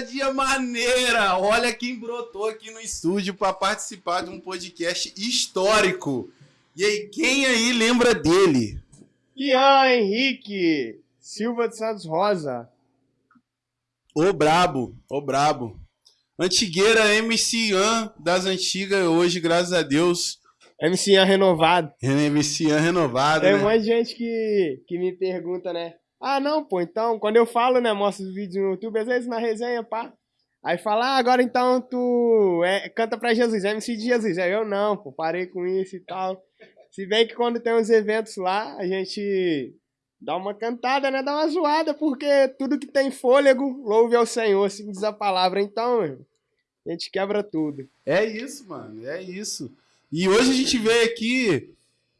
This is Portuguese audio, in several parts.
ousadia maneira! Olha quem brotou aqui no estúdio para participar de um podcast histórico. E aí, quem aí lembra dele? Ian Henrique Silva de Santos Rosa. O brabo, o brabo. Antigueira MC Ian das antigas, hoje, graças a Deus. MC Ian renovado. MC Ian renovado, Tem né? um monte de gente que, que me pergunta, né? Ah, não, pô, então, quando eu falo, né, mostro os vídeos no YouTube, às vezes na resenha, pá. Aí fala, ah, agora então tu é, canta pra Jesus, MC de Jesus. Aí eu não, pô, parei com isso e tal. Se bem que quando tem uns eventos lá, a gente dá uma cantada, né? Dá uma zoada, porque tudo que tem fôlego, louve ao Senhor, assim diz a palavra. Então, a gente quebra tudo. É isso, mano, é isso. E hoje a gente veio aqui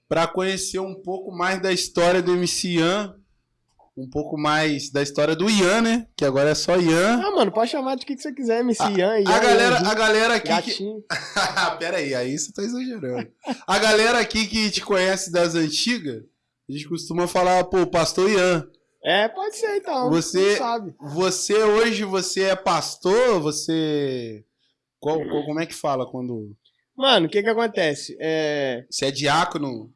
para conhecer um pouco mais da história do MC Ian, um pouco mais da história do Ian, né? Que agora é só Ian. Ah, mano, pode chamar de que, que você quiser, MC Ian, Ian, A galera, Ian, a galera aqui que... Pera aí, aí você tá exagerando. A galera aqui que te conhece das antigas, a gente costuma falar, pô, pastor Ian. É, pode ser então. Você- Você sabe. Você hoje, você é pastor? Você... Qual, qual- como é que fala quando... Mano, o que que acontece? É, Você é diácono?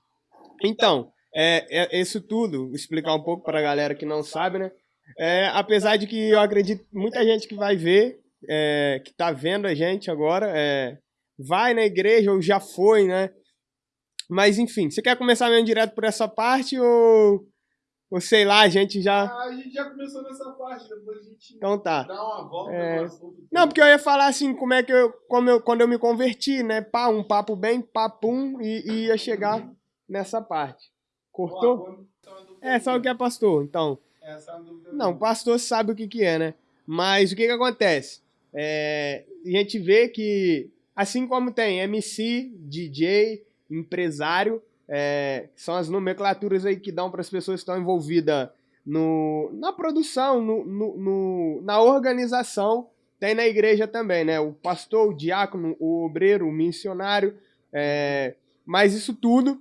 então, é, é isso tudo, explicar um pouco pra galera que não sabe, né? É, apesar de que eu acredito muita gente que vai ver, é, que tá vendo a gente agora, é, vai na igreja ou já foi, né? Mas enfim, você quer começar mesmo direto por essa parte ou, ou sei lá, a gente já. a gente já começou nessa parte, depois a gente Então tá. dá uma volta É. Não, porque eu ia falar assim, como é que eu, como eu quando eu me converti, né? Pá, um papo bem papum e, e ia chegar nessa parte. Cortou? É, só o que é pastor, então. Não, pastor sabe o que que é, né? Mas o que que acontece? É, a gente vê que, assim como tem MC, DJ, empresário, é, são as nomenclaturas aí que dão para as pessoas que estão envolvidas no, na produção, no, no- no- na organização, tem na igreja também, né? O pastor, o diácono, o obreiro, o missionário, é, mas isso tudo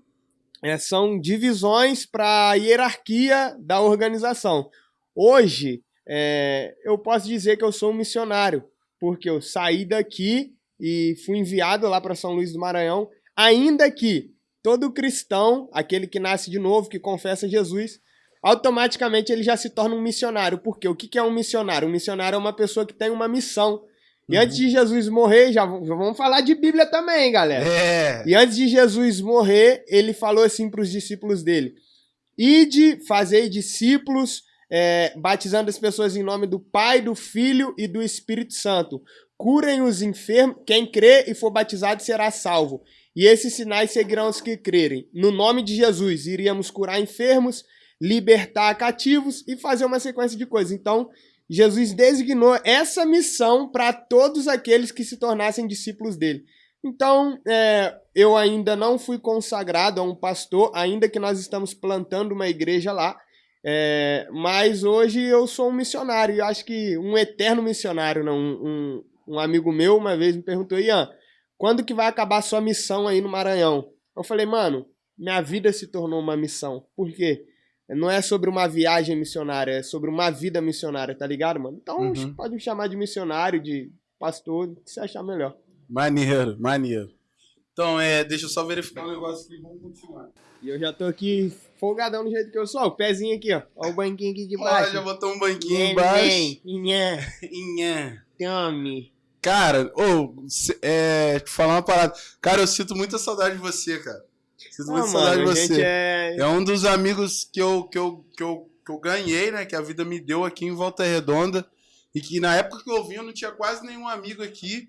é, são divisões para a hierarquia da organização. Hoje, é, eu posso dizer que eu sou um missionário, porque eu saí daqui e fui enviado lá para São Luís do Maranhão, ainda que todo cristão, aquele que nasce de novo, que confessa Jesus, automaticamente ele já se torna um missionário. Porque o que que é um missionário? Um missionário é uma pessoa que tem uma missão. E antes de Jesus morrer, já, vamos falar de Bíblia também, galera. É. E antes de Jesus morrer, ele falou assim para os discípulos dele: Ide, fazei discípulos, é, batizando as pessoas em nome do Pai, do Filho e do Espírito Santo. Curem os enfermos, quem crê e for batizado será salvo. E esses sinais seguirão os que crerem. No nome de Jesus, iríamos curar enfermos, libertar cativos e fazer uma sequência de coisas. Então, Jesus designou essa missão para todos aqueles que se tornassem discípulos dele. Então, é, eu ainda não fui consagrado a um pastor, ainda que nós estamos plantando uma igreja lá. É, mas hoje eu sou um missionário, eu acho que um eterno missionário, não, um, um, um amigo meu uma vez me perguntou, Ian, quando que vai acabar a sua missão aí no Maranhão? Eu falei, mano, minha vida se tornou uma missão. Por quê? Não é sobre uma viagem missionária, é sobre uma vida missionária, tá ligado, mano? Então Uhum. pode me chamar de missionário, de pastor, o que você achar melhor. Maneiro, maneiro. Então, é, deixa eu só verificar um negócio aqui, vamos continuar. E eu já tô aqui folgadão do jeito que eu sou. ó, O pezinho aqui, ó. Ó o banquinho aqui de Ó, baixo. já botou um banquinho embaixo. Inhã, Inhã. tome. Cara, ô, cê- é, te falar uma parada. Cara, eu sinto muita saudade de você, cara. Saudade de você. é... É um dos amigos que eu, que, eu, que, eu, que eu ganhei, né? Que a vida me deu aqui em Volta Redonda. E que na época que eu vim, eu não tinha quase nenhum amigo aqui.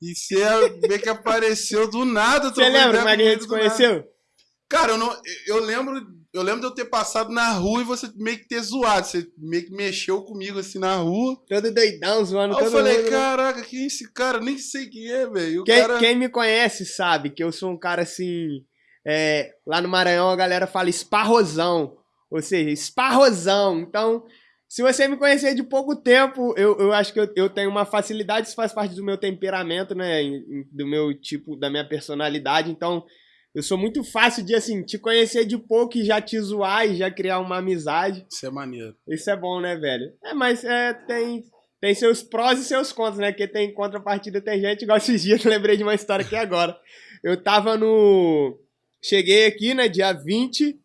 E você vê que apareceu do nada. Você lembra como é que a gente conheceu? Cara, eu, não, eu lembro. Eu lembro de eu ter passado na rua e você meio que ter zoado. Você meio que mexeu comigo assim na rua. Todo doidão, zoando Aí eu todo falei, mundo. né? caraca, quem é esse cara? Nem sei quem é, velho. Quem, cara... quem me conhece sabe que eu sou um cara assim. É, lá no Maranhão a galera fala esparrosão. Ou seja, esparrosão. Então, se você me conhecer de pouco tempo, eu, eu acho que eu, eu tenho uma facilidade, isso faz parte do meu temperamento, né? Do meu tipo, da minha personalidade. Então, eu sou muito fácil de, assim, te conhecer de pouco e já te zoar e já criar uma amizade. Isso é maneiro. Isso é bom, né, velho? É, mas é, tem, tem seus prós e seus contras, né? Porque tem contrapartida, tem gente, igual esses dias, lembrei de uma história aqui agora. Eu tava no. Cheguei aqui, né, dia 20,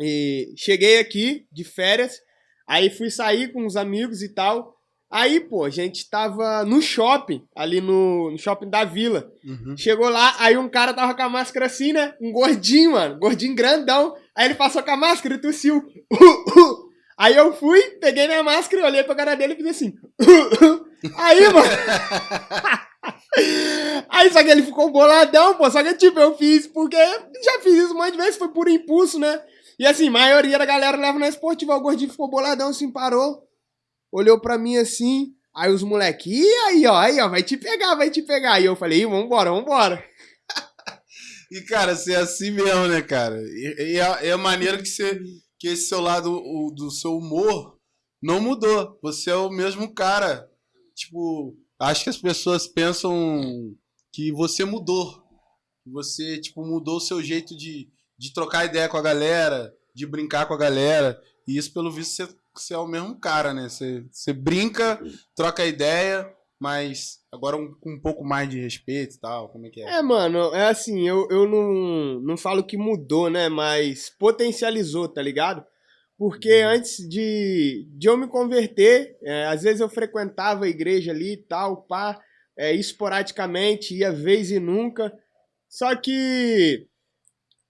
e cheguei aqui de férias, aí fui sair com os amigos e tal. Aí, pô, a gente tava no shopping, ali no, no shopping da vila. Uhum. Chegou lá, aí um cara tava com a máscara assim, né? Um gordinho, mano. Gordinho grandão. Aí ele passou com a máscara e tossiu. Aí eu fui, peguei minha máscara, olhei pra cara dele e fiz assim. Aí, mano. Aí só que ele ficou boladão, pô. Só que tipo, eu fiz porque já fiz isso um monte de vezes, foi por impulso, né? E assim, maioria da galera leva na esportiva. O gordinho ficou boladão, assim, parou. Olhou pra mim assim. Aí os moleques, e aí, ó, aí, ó, vai te pegar, vai te pegar. E eu falei, vambora, vambora. e, cara, você é assim mesmo, né, cara? E, e é, é maneiro que você que esse seu lado o, do seu humor não mudou. Você é o mesmo cara. Tipo, acho que as pessoas pensam que você mudou. Você, tipo, mudou o seu jeito de, de trocar ideia com a galera, de brincar com a galera. E isso, pelo visto, você, você é o mesmo cara, né? Você, você brinca, troca ideia, mas agora um, com um pouco mais de respeito e tal, como é que é? É, mano, é assim, eu, eu não, não falo que mudou, né, mas potencializou, tá ligado? Porque antes de, de eu me converter, é, às vezes eu frequentava a igreja ali e tal, pá, é, esporadicamente, ia vez e nunca, só que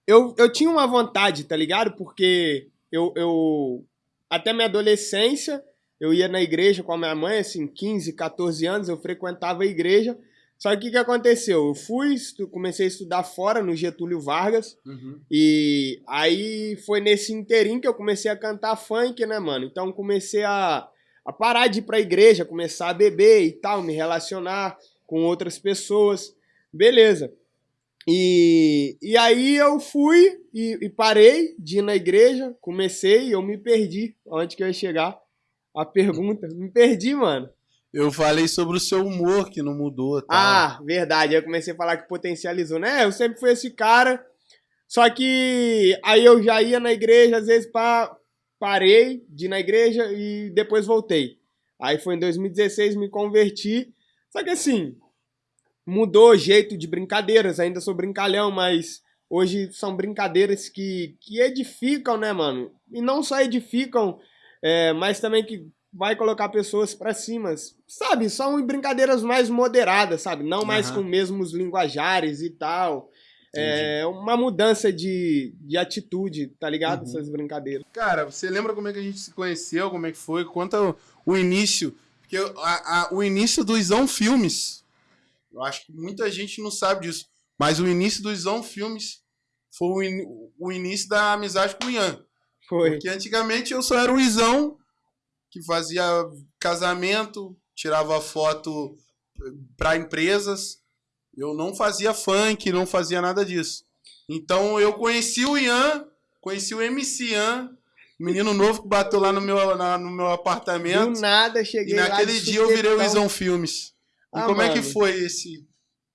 eu, eu tinha uma vontade, tá ligado? Porque eu, eu até minha adolescência eu ia na igreja com a minha mãe, assim, 15, 14 anos, eu frequentava a igreja. Só que o que aconteceu? Eu fui, comecei a estudar fora, no Getúlio Vargas, uhum. e aí foi nesse interim que eu comecei a cantar funk, né, mano? Então comecei a, a parar de ir pra igreja, começar a beber e tal, me relacionar com outras pessoas, beleza. E, e aí eu fui e, e parei de ir na igreja, comecei e eu me perdi onde que eu ia chegar a pergunta. Me perdi, mano. Eu falei sobre o seu humor que não mudou. Tal. Ah, verdade. Aí eu comecei a falar que potencializou, né? Eu sempre fui esse cara. Só que aí eu já ia na igreja, às vezes pa... parei de ir na igreja e depois voltei. Aí foi em 2016, me converti. Só que assim, mudou o jeito de brincadeiras. Ainda sou brincalhão, mas hoje são brincadeiras que, que edificam, né, mano? E não só edificam é, mas também que vai colocar pessoas para cima, sabe? São brincadeiras mais moderadas, sabe? Não mais uhum. com mesmos linguajares e tal. É uma mudança de, de atitude, tá ligado? Uhum. Essas brincadeiras. Cara, você lembra como é que a gente se conheceu? Como é que foi? Conta o, o início. Porque a, a, o início do Isão Filmes, eu acho que muita gente não sabe disso, mas o início do Isão Filmes foi o, in, o início da amizade com o Ian. Foi. Porque antigamente eu só era o Izão que fazia casamento, tirava foto para empresas. Eu não fazia funk, não fazia nada disso. Então eu conheci o Ian, conheci o MC Ian, menino novo que bateu lá no meu, na, no meu apartamento. Do nada, cheguei E naquele dia eu virei o Izão Filmes. E ah, como mano. é que foi esse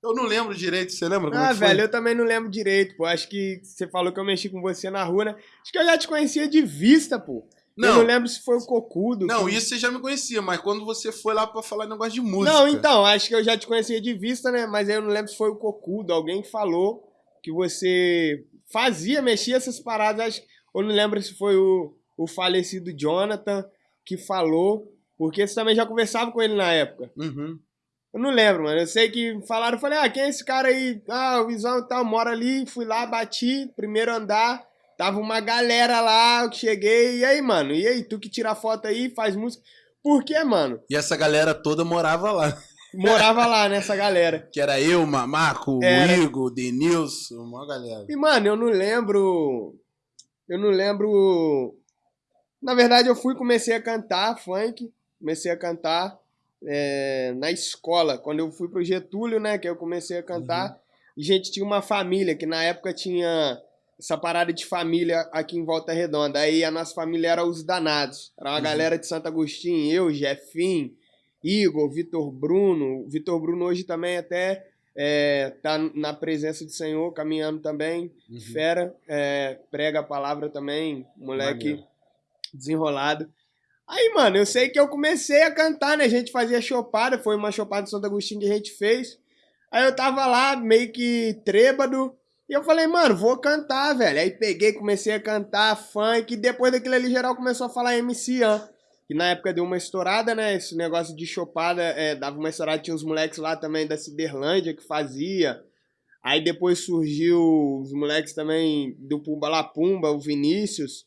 eu não lembro direito, você lembra? ah, velho, eu também não lembro direito, pô. Acho que você falou que eu mexi com você na rua, né? Acho que eu já te conhecia de vista, pô. Não, eu não lembro se foi o Cocudo. Não, que... isso você já me conhecia, mas quando você foi lá pra falar negócio de música. Não, então, acho que eu já te conhecia de vista, né? Mas eu não lembro se foi o Cocudo. Alguém falou que você fazia, mexia essas paradas. Acho... Eu não lembro se foi o, o falecido Jonathan que falou, porque você também já conversava com ele na época. Uhum. Eu não lembro, mano. Eu sei que falaram, eu falei, ah, quem é esse cara aí? Ah, o Visão e tal, mora ali. Fui lá, bati, primeiro andar. Tava uma galera lá, eu cheguei. E aí, mano? E aí, tu que tira foto aí, faz música. Por quê, mano? E essa galera toda morava lá. Morava lá nessa galera. Que era eu, Mamaco, era... o Igor, o Denilson, uma galera. E, mano, eu não lembro. Eu não lembro. Na verdade, eu fui comecei a cantar funk. Comecei a cantar é, na escola, quando eu fui pro Getúlio, né, que eu comecei a cantar, uhum. a gente tinha uma família, que na época tinha essa parada de família aqui em Volta Redonda. Aí a nossa família era os danados. Era uma uhum. galera de Santo Agostinho, eu, Jefim, Igor, Vitor Bruno. Vitor Bruno hoje também até é, tá na presença do Senhor, caminhando também. Uhum. Fera, é, prega a palavra também, moleque Maneiro. desenrolado. Aí, mano, eu sei que eu comecei a cantar, né? A gente fazia chopada, foi uma chopada de Santo Agostinho que a gente fez. Aí eu tava lá, meio que trêbado, e eu falei, mano, vou cantar, velho. Aí peguei, comecei a cantar funk, e depois daquilo ali, geral começou a falar MC Ian. Que na época deu uma estourada, né? Esse negócio de chopada, é, dava uma estourada, tinha uns moleques lá também da Ciderlândia que fazia. Aí depois surgiu os moleques também do Pumba La Pumba, o Vinícius.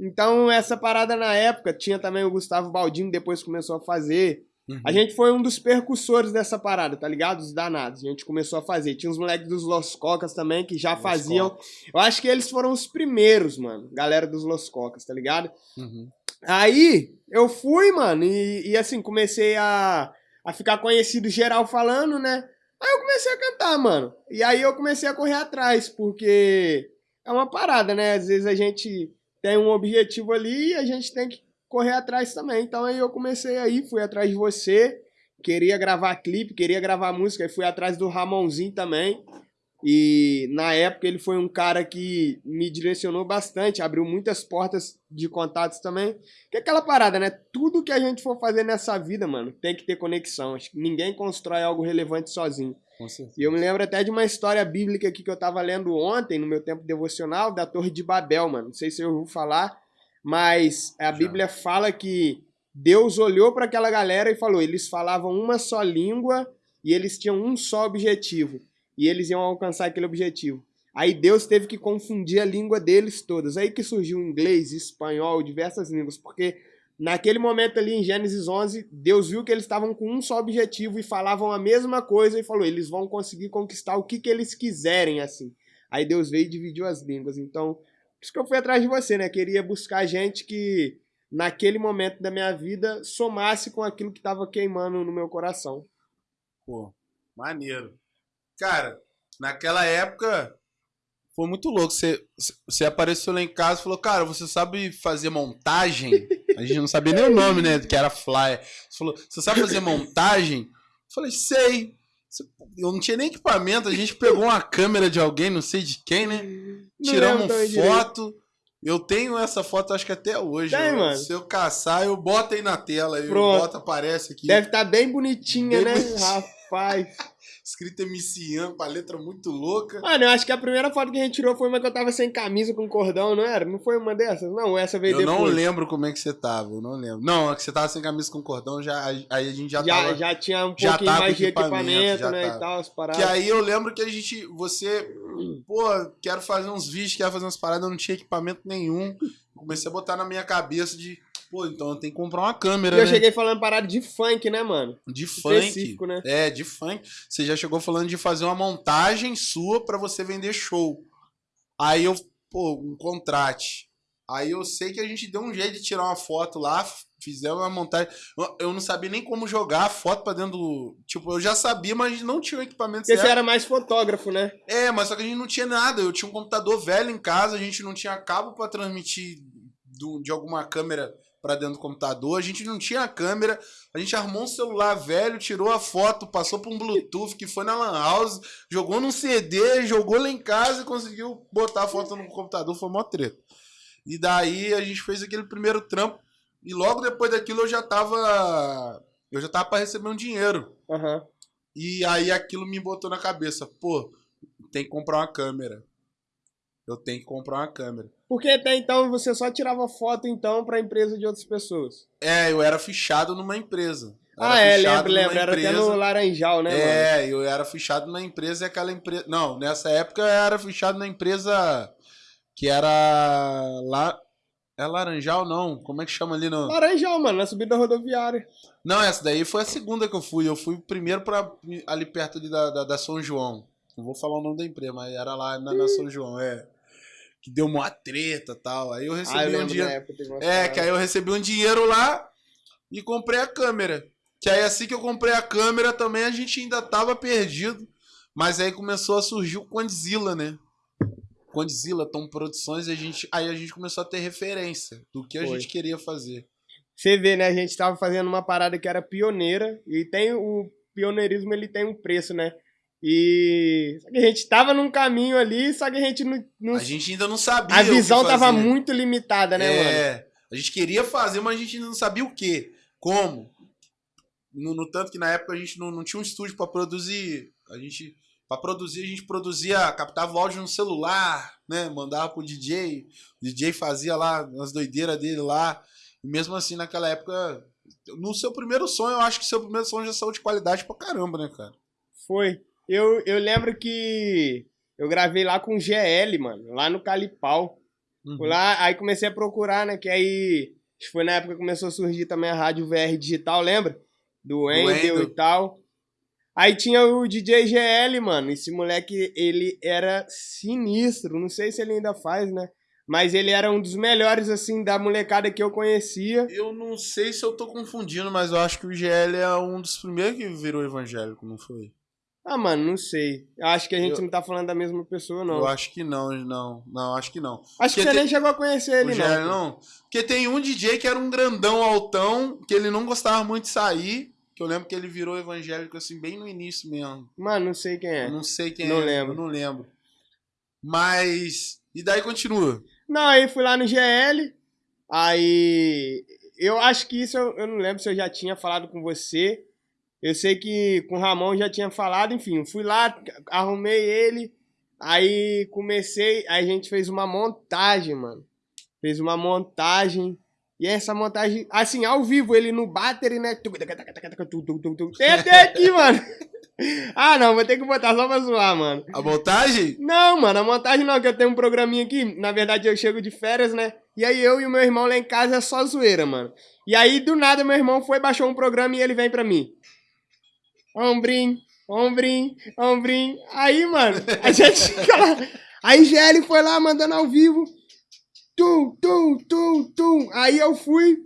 Então, essa parada na época, tinha também o Gustavo Baldino, depois começou a fazer. Uhum. A gente foi um dos percussores dessa parada, tá ligado? Os danados. A gente começou a fazer. Tinha os moleques dos Los Cocas também, que já Los faziam. Cocas. Eu acho que eles foram os primeiros, mano. Galera dos Los Cocas, tá ligado? Uhum. Aí, eu fui, mano, e, e assim, comecei a, a ficar conhecido geral falando, né? Aí eu comecei a cantar, mano. E aí eu comecei a correr atrás, porque é uma parada, né? Às vezes a gente tem um objetivo ali e a gente tem que correr atrás também. Então aí eu comecei aí, fui atrás de você, queria gravar clipe, queria gravar música, aí fui atrás do Ramonzinho também. E na época ele foi um cara que me direcionou bastante, abriu muitas portas de contatos também. Que é aquela parada, né? Tudo que a gente for fazer nessa vida, mano, tem que ter conexão. Acho que ninguém constrói algo relevante sozinho. E eu me lembro até de uma história bíblica aqui que eu tava lendo ontem, no meu tempo devocional, da Torre de Babel, mano. Não sei se eu vou falar, mas a Bíblia fala que Deus olhou para aquela galera e falou: eles falavam uma só língua e eles tinham um só objetivo e eles iam alcançar aquele objetivo. Aí Deus teve que confundir a língua deles todas. Aí que surgiu inglês, espanhol, diversas línguas, porque naquele momento ali em Gênesis 11, Deus viu que eles estavam com um só objetivo e falavam a mesma coisa e falou: eles vão conseguir conquistar o que, que eles quiserem assim. Aí Deus veio e dividiu as línguas. Então, por isso que eu fui atrás de você, né? Queria buscar gente que naquele momento da minha vida somasse com aquilo que estava queimando no meu coração. Pô, maneiro. Cara, naquela época foi muito louco. Você, você apareceu lá em casa e falou, cara, você sabe fazer montagem? A gente não sabia nem o nome, né? Que era Flyer. Você falou, você sabe fazer montagem? Eu falei, sei. Eu não tinha nem equipamento, a gente pegou uma câmera de alguém, não sei de quem, né? Tiramos uma foto. Eu tenho essa foto, acho que até hoje. Tem, mano. Se eu caçar, eu boto aí na tela. Pronto. Eu boto, aparece aqui. Deve estar tá bem bonitinha, bem né? Bonitinha. Rapaz escrito MC Ian, com a letra muito louca. Mano, eu acho que a primeira foto que a gente tirou foi uma que eu tava sem camisa com cordão, não era? Não foi uma dessas? Não, essa veio eu depois. Eu não lembro como é que você tava, eu não lembro. Não, é que você tava sem camisa com cordão, já, aí a gente já, já tava... Já tinha um pouquinho mais de equipamento, né, tava. e tal, as paradas. Que aí eu lembro que a gente, você, pô, quero fazer uns vídeos, quero fazer umas paradas, eu não tinha equipamento nenhum. Comecei a botar na minha cabeça de Pô, então eu tenho que comprar uma câmera, e eu né? cheguei falando parada de funk, né, mano? De funk. Né? É, de funk. Você já chegou falando de fazer uma montagem sua para você vender show. Aí eu, pô, um contrate. Aí eu sei que a gente deu um jeito de tirar uma foto lá, fizemos uma montagem. Eu não sabia nem como jogar a foto pra dentro do. Tipo, eu já sabia, mas a gente não tinha o equipamento Porque certo. você era mais fotógrafo, né? É, mas só que a gente não tinha nada. Eu tinha um computador velho em casa, a gente não tinha cabo para transmitir do, de alguma câmera para dentro do computador. A gente não tinha câmera. A gente armou um celular velho, tirou a foto, passou por um Bluetooth que foi na Lan House, jogou num CD, jogou lá em casa e conseguiu botar a foto no computador. Foi mó treta. E daí a gente fez aquele primeiro trampo. E logo depois daquilo eu já tava. Eu já tava para receber um dinheiro. Uhum. E aí aquilo me botou na cabeça. Pô, tem que comprar uma câmera. Eu tenho que comprar uma câmera. Porque até então você só tirava foto então para empresa de outras pessoas. É, eu era fichado numa empresa. ah, é, lembro, lembro. Era até no Laranjal, né? É, mano? eu era fichado na empresa e aquela empresa. Não, nessa época eu era fichado na empresa que era lá. É Laranjal, não? Como é que chama ali no. Laranjal, mano, na subida rodoviária. Não, essa daí foi a segunda que eu fui. Eu fui primeiro para ali perto ali da, da, da, São João. Não vou falar o nome da empresa, mas era lá na, na São João, é que deu uma treta tal. Aí eu recebi ah, eu um dinheiro. É, que aí eu recebi um dinheiro lá e comprei a câmera. Que aí assim que eu comprei a câmera também a gente ainda tava perdido. Mas aí começou a surgir o Condzilla, né? Condzilla, Tom Produções, a gente, aí a gente começou a ter referência do que a Foi. gente queria fazer. Você vê, né? A gente tava fazendo uma parada que era pioneira, e tem o pioneirismo, ele tem um preço, né? E a gente tava num caminho ali, só que a gente não, não, A gente ainda não sabia. A visão tava muito limitada, né, é, mano? A gente queria fazer, mas a gente não sabia o quê, como. No, no tanto que na época a gente não, não tinha um estúdio para produzir. A gente para produzir, a gente produzia, captava o áudio no celular, né? Mandava pro DJ. O DJ fazia lá as doideiras dele lá. E mesmo assim, naquela época, no seu primeiro som, eu acho que seu primeiro som já saiu de qualidade pra caramba, né, cara? Foi. Eu, eu lembro que eu gravei lá com o GL, mano, lá no Calipau. Uhum. Lá, aí comecei a procurar, né? Que aí foi na época que começou a surgir também a rádio VR digital, lembra? Do Endel e tal. Aí tinha o DJ GL, mano. Esse moleque, ele era sinistro. Não sei se ele ainda faz, né? Mas ele era um dos melhores, assim, da molecada que eu conhecia. Eu não sei se eu tô confundindo, mas eu acho que o GL é um dos primeiros que virou evangélico, não foi? Ah, mano, não sei. Acho que a gente eu, não tá falando da mesma pessoa, não. Eu acho que não, não. Não, acho que não. Acho Porque que você tem... nem chegou a conhecer ele, o não. não. Porque tem um DJ que era um grandão altão, que ele não gostava muito de sair. Que eu lembro que ele virou evangélico assim, bem no início mesmo. Mano, não sei quem é. Eu não sei quem não é. Lembro. Eu não lembro. Mas. E daí continua? Não, aí fui lá no GL. Aí. Eu acho que isso eu, eu não lembro se eu já tinha falado com você. Eu sei que com o Ramon já tinha falado, enfim, fui lá, arrumei ele, aí comecei, aí a gente fez uma montagem, mano. Fez uma montagem. E essa montagem, assim, ao vivo, ele no battery, né? Tem até aqui, mano. Ah, não, vou ter que botar só pra zoar, mano. A montagem? Não, mano, a montagem não, que eu tenho um programinha aqui. Na verdade, eu chego de férias, né? E aí eu e o meu irmão lá em casa é só zoeira, mano. E aí, do nada, meu irmão foi, baixou um programa e ele vem pra mim. Ombrim, ombrim, ombrim. Aí, mano, a gente fica lá. Aí GL foi lá mandando ao vivo. Tum, tum, tum, tum. Aí eu fui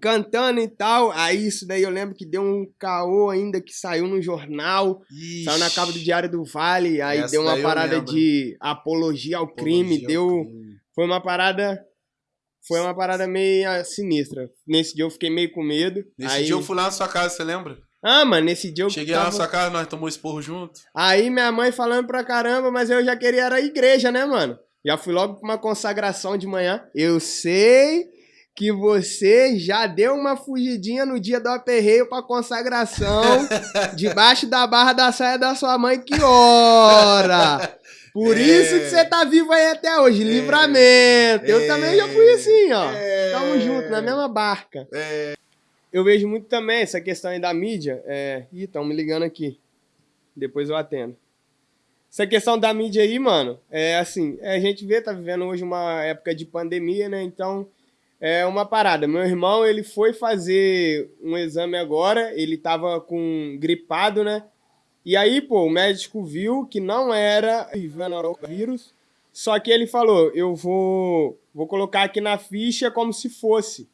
cantando e tal. Aí isso daí eu lembro que deu um caô ainda que saiu no jornal. Ixi. Saiu na capa do Diário do Vale. Aí Essa deu uma parada de apologia ao apologia crime. Ao deu. Crime. Foi uma parada. Foi uma parada meio sinistra. Nesse dia eu fiquei meio com medo. Nesse aí... dia eu fui lá na sua casa, você lembra? Ah, mano, nesse dia eu Cheguei tava... lá na sua casa, nós tomamos esporro junto. Aí minha mãe falando pra caramba, mas eu já queria era a igreja, né, mano? Já fui logo pra uma consagração de manhã. Eu sei que você já deu uma fugidinha no dia do aperreio pra consagração, debaixo da barra da saia da sua mãe, que hora! Por é... isso que você tá vivo aí até hoje, é... livramento. Eu é... também já fui assim, ó. É... Tamo junto, na mesma barca. É eu vejo muito também essa questão aí da mídia. É... Ih, estão me ligando aqui. Depois eu atendo. Essa questão da mídia aí, mano, é assim, é, a gente vê, tá vivendo hoje uma época de pandemia, né? Então, é uma parada. Meu irmão, ele foi fazer um exame agora, ele tava com gripado, né? E aí, pô, o médico viu que não era vírus, só que ele falou, eu vou, vou colocar aqui na ficha como se fosse.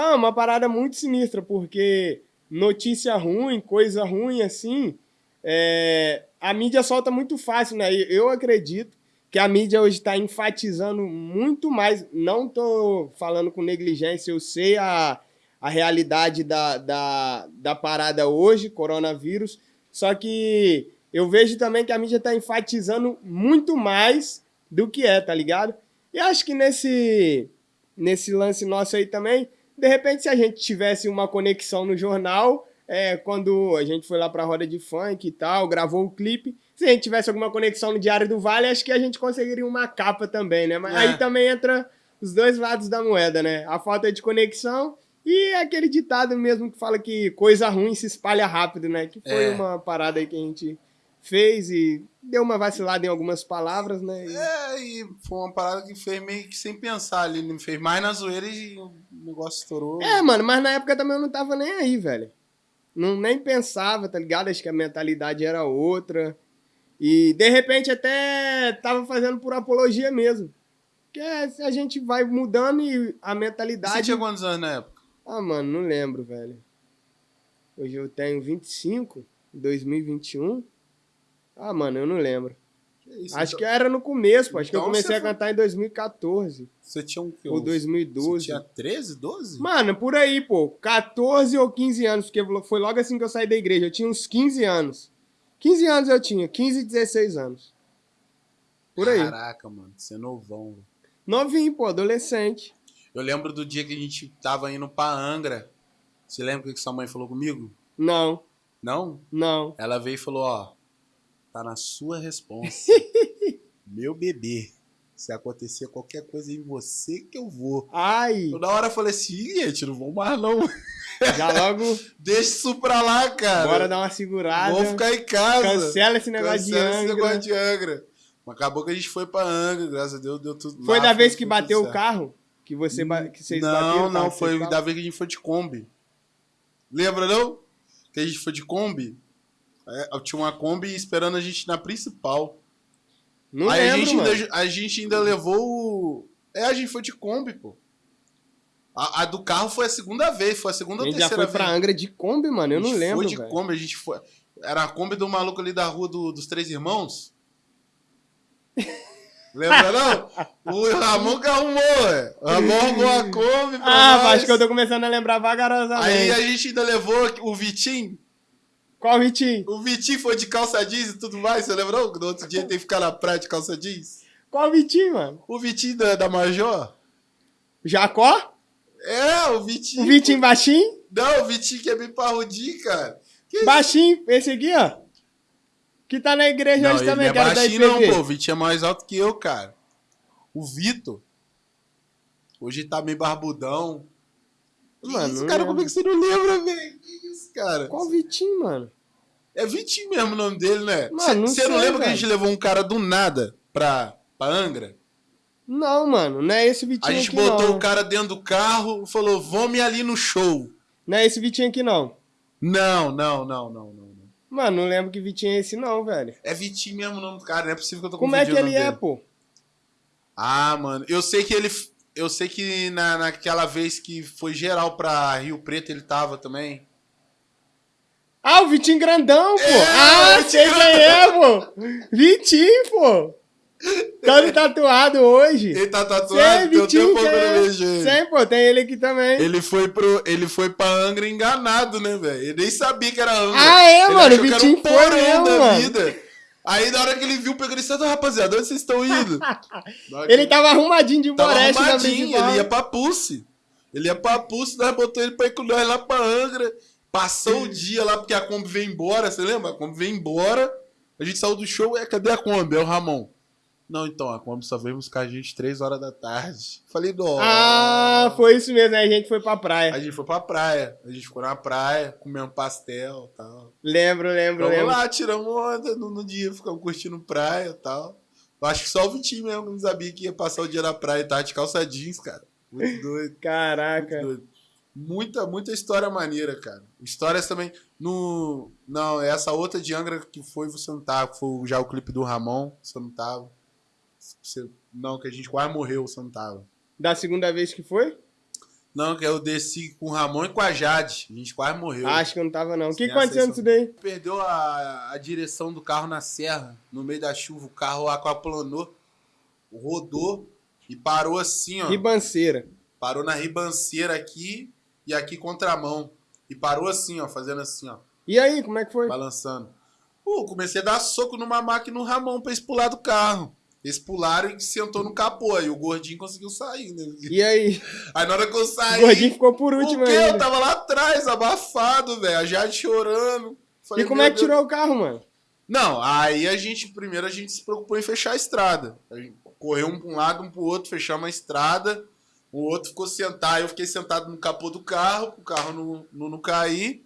É uma parada muito sinistra, porque notícia ruim, coisa ruim assim, é... a mídia solta muito fácil, né? Eu acredito que a mídia hoje está enfatizando muito mais. Não tô falando com negligência, eu sei a, a realidade da, da, da parada hoje, coronavírus, só que eu vejo também que a mídia está enfatizando muito mais do que é, tá ligado? E acho que nesse, nesse lance nosso aí também, de repente, se a gente tivesse uma conexão no jornal, é, quando a gente foi lá pra roda de funk e tal, gravou o clipe, se a gente tivesse alguma conexão no Diário do Vale, acho que a gente conseguiria uma capa também, né? Mas é. aí também entra os dois lados da moeda, né? A falta de conexão e aquele ditado mesmo que fala que coisa ruim se espalha rápido, né? Que foi é. uma parada aí que a gente fez e deu uma vacilada em algumas palavras, né? E... É, e foi uma parada que fez meio que sem pensar ali, não fez mais na zoeira e o negócio estourou. É, mano, mas na época também eu não tava nem aí, velho. Não, nem pensava, tá ligado? Acho que a mentalidade era outra. E de repente até tava fazendo por apologia mesmo. Porque a gente vai mudando e a mentalidade. Você tinha quantos anos na época? Ah, mano, não lembro, velho. Hoje eu tenho 25, 2021. Ah, mano, eu não lembro. Que isso, Acho então... que era no começo, pô. Acho então que eu então comecei a cantar em 2014. Você tinha um Ou 2012. Você tinha 13, 12? Mano, por aí, pô. 14 ou 15 anos, porque foi logo assim que eu saí da igreja. Eu tinha uns 15 anos. 15 anos eu tinha, 15 e 16 anos. Por aí. Caraca, mano, você é novão. Novinho, pô, adolescente. Eu lembro do dia que a gente tava indo pra Angra. Você lembra o que sua mãe falou comigo? Não, Não? não. Ela veio e falou, ó, tá na sua responsa. Meu bebê. Se acontecer qualquer coisa em você que eu vou. Ai, na hora eu falei assim, "Ih, gente, não vou mais não. já logo, Deixa isso pra lá, cara. bora dar uma segurada. Vou ficar em casa. Cancela esse negócio de Cancela esse Angra. negócio de Angra. Mas acabou que a gente foi pra Angra, graças a Deus, deu tudo. Foi lá, da vez que bateu o carro? Que você que vocês bateram Não, o não, carro, foi da vez que a gente foi de Kombi. Lembra, não? Que a gente foi de Kombi? É, tinha uma Kombi esperando a gente na principal. Não Aí a lembro, gente, mano. ainda, a gente ainda levou o. É, a gente foi de Kombi, pô. A, a do carro foi a segunda vez, foi a segunda A ou gente já terceira foi pra vez. Angra de Kombi, mano. Eu A não gente lembro, Foi de velho. Kombi, a gente foi. Era a Kombi do maluco ali da rua do- dos Três Irmãos. Lembra não? O Ramon que arrumou, ué. O Ramon arrumou a Kombi pra Ah, nós. acho que eu tô começando a lembrar vagarosamente. Aí a gente ainda levou o Vitinho. Qual Vitinho? O Vitinho foi de calça jeans e tudo mais, você lembrou? No outro dia ele teve que ficar na praia de calça jeans. Qual Vitinho, mano? O Vitinho da, da Major? Jacó? É, o Vitinho. O Vitinho baixinho? Não, o Vitinho que é bem parrudinho, cara. Que Baixinho, esse aqui, ó. Que tá na igreja Não, hoje ele também, não é da baixinho não, pô. O Vitinho é mais alto que eu, cara. O Vitor. Hoje tá meio barbudão. Mano, isso, cara? Como é que você não lembra, velho? Que isso, cara? Qual Vitinho, mano? É Vitinho mesmo o nome dele, né? Você não sei, lembra que a velho. gente levou um cara do nada pra, pra Angra? Não, mano, não é esse A Vitinho gente aqui, botou não. o cara dentro do carro e falou, vamos ali no show. Não é esse Vitinho aqui, não. Não, não, não, não, não. não. Mano, não lembro que Vitinho é esse, não, velho. É Vitinho mesmo o nome do cara, não é possível que eu tô Como é que ele é, pô? Ah, mano, eu sei que ele. Eu sei que na, naquela vez que foi geral pra Rio Preto ele tava também. Ah, o Vitinho grandão, pô. É, ah, Vitinho sei quem é, pô. Vitinho, pô. Todo tatuado hoje. Ele tá Sei, tatuado, tem um Vitinho, tempo que eu não é? vejo. Sei, pô, tem ele aqui também. Ele foi, pro, ele foi pra Angra enganado, né, velho? Ele nem sabia que era Angra. Ah, é, Ele mano, o que era Vitinho um porão da mano. vida. Aí na hora que ele viu, pegou ele disse, rapaziada, onde vocês estão indo? Que Ele tava arrumadinho de boreste arrumadinho, ele ia pra Pulse. Ele ia pra Pulse, nós botou ele pra ir com nós lá pra Angra. Passou o dia lá, porque a Kombi veio embora, você lembra? A Kombi veio embora, a gente saiu do show, é, cadê a Kombi? É o Ramon. Não, então, a Kombi só veio buscar a gente 3 horas da tarde. Falei, nossa. Ah, foi isso mesmo, aí a gente foi pra praia. A gente foi pra praia, a gente ficou na praia, comendo pastel e tal. Lembro, lembro, Vamos lembro. lá, tiramos onda no, no dia, ficamos curtindo praia e tal. Eu acho que só o Vitinho mesmo não sabia que ia passar o dia na praia e tava de calça jeans, cara. Muito doido. Muito Caraca. doido. Muita, muita história maneira, cara. Histórias também. No. Não, essa outra de Angra que foi, você não tava. Foi já o clipe do Ramon, você não tava. Você, não, que a gente quase morreu, você não tava. Da segunda vez que foi? Não, que eu desci com o Ramon e com a Jade. A gente quase morreu. Acho que eu não tava, não. O que aconteceu nisso daí? Perdeu a, a direção do carro na serra. No meio da chuva, o carro aquaplanou, rodou e parou assim, ó. Ribanceira. Parou na ribanceira aqui e aqui contramão. E parou assim, ó, fazendo assim, ó, E aí, como é que foi? balançando. Pô, comecei a dar soco numa máquina no Ramon pra eles pular do carro. Eles pularam e sentou no capô. Aí o gordinho conseguiu sair, né? E aí? Aí na hora que eu saí. O gordinho ficou por último o quê? Eu tava lá atrás, abafado, velho. A Jade chorando. E Falei, como meu é que Deus. tirou o carro, mano? Não, aí a gente, primeiro a gente se preocupou em fechar a estrada. A gente correu um pra um lado, um pro outro, fechamos a estrada. O outro ficou sentado, eu fiquei sentado no capô do carro, pro carro não, não, não cair.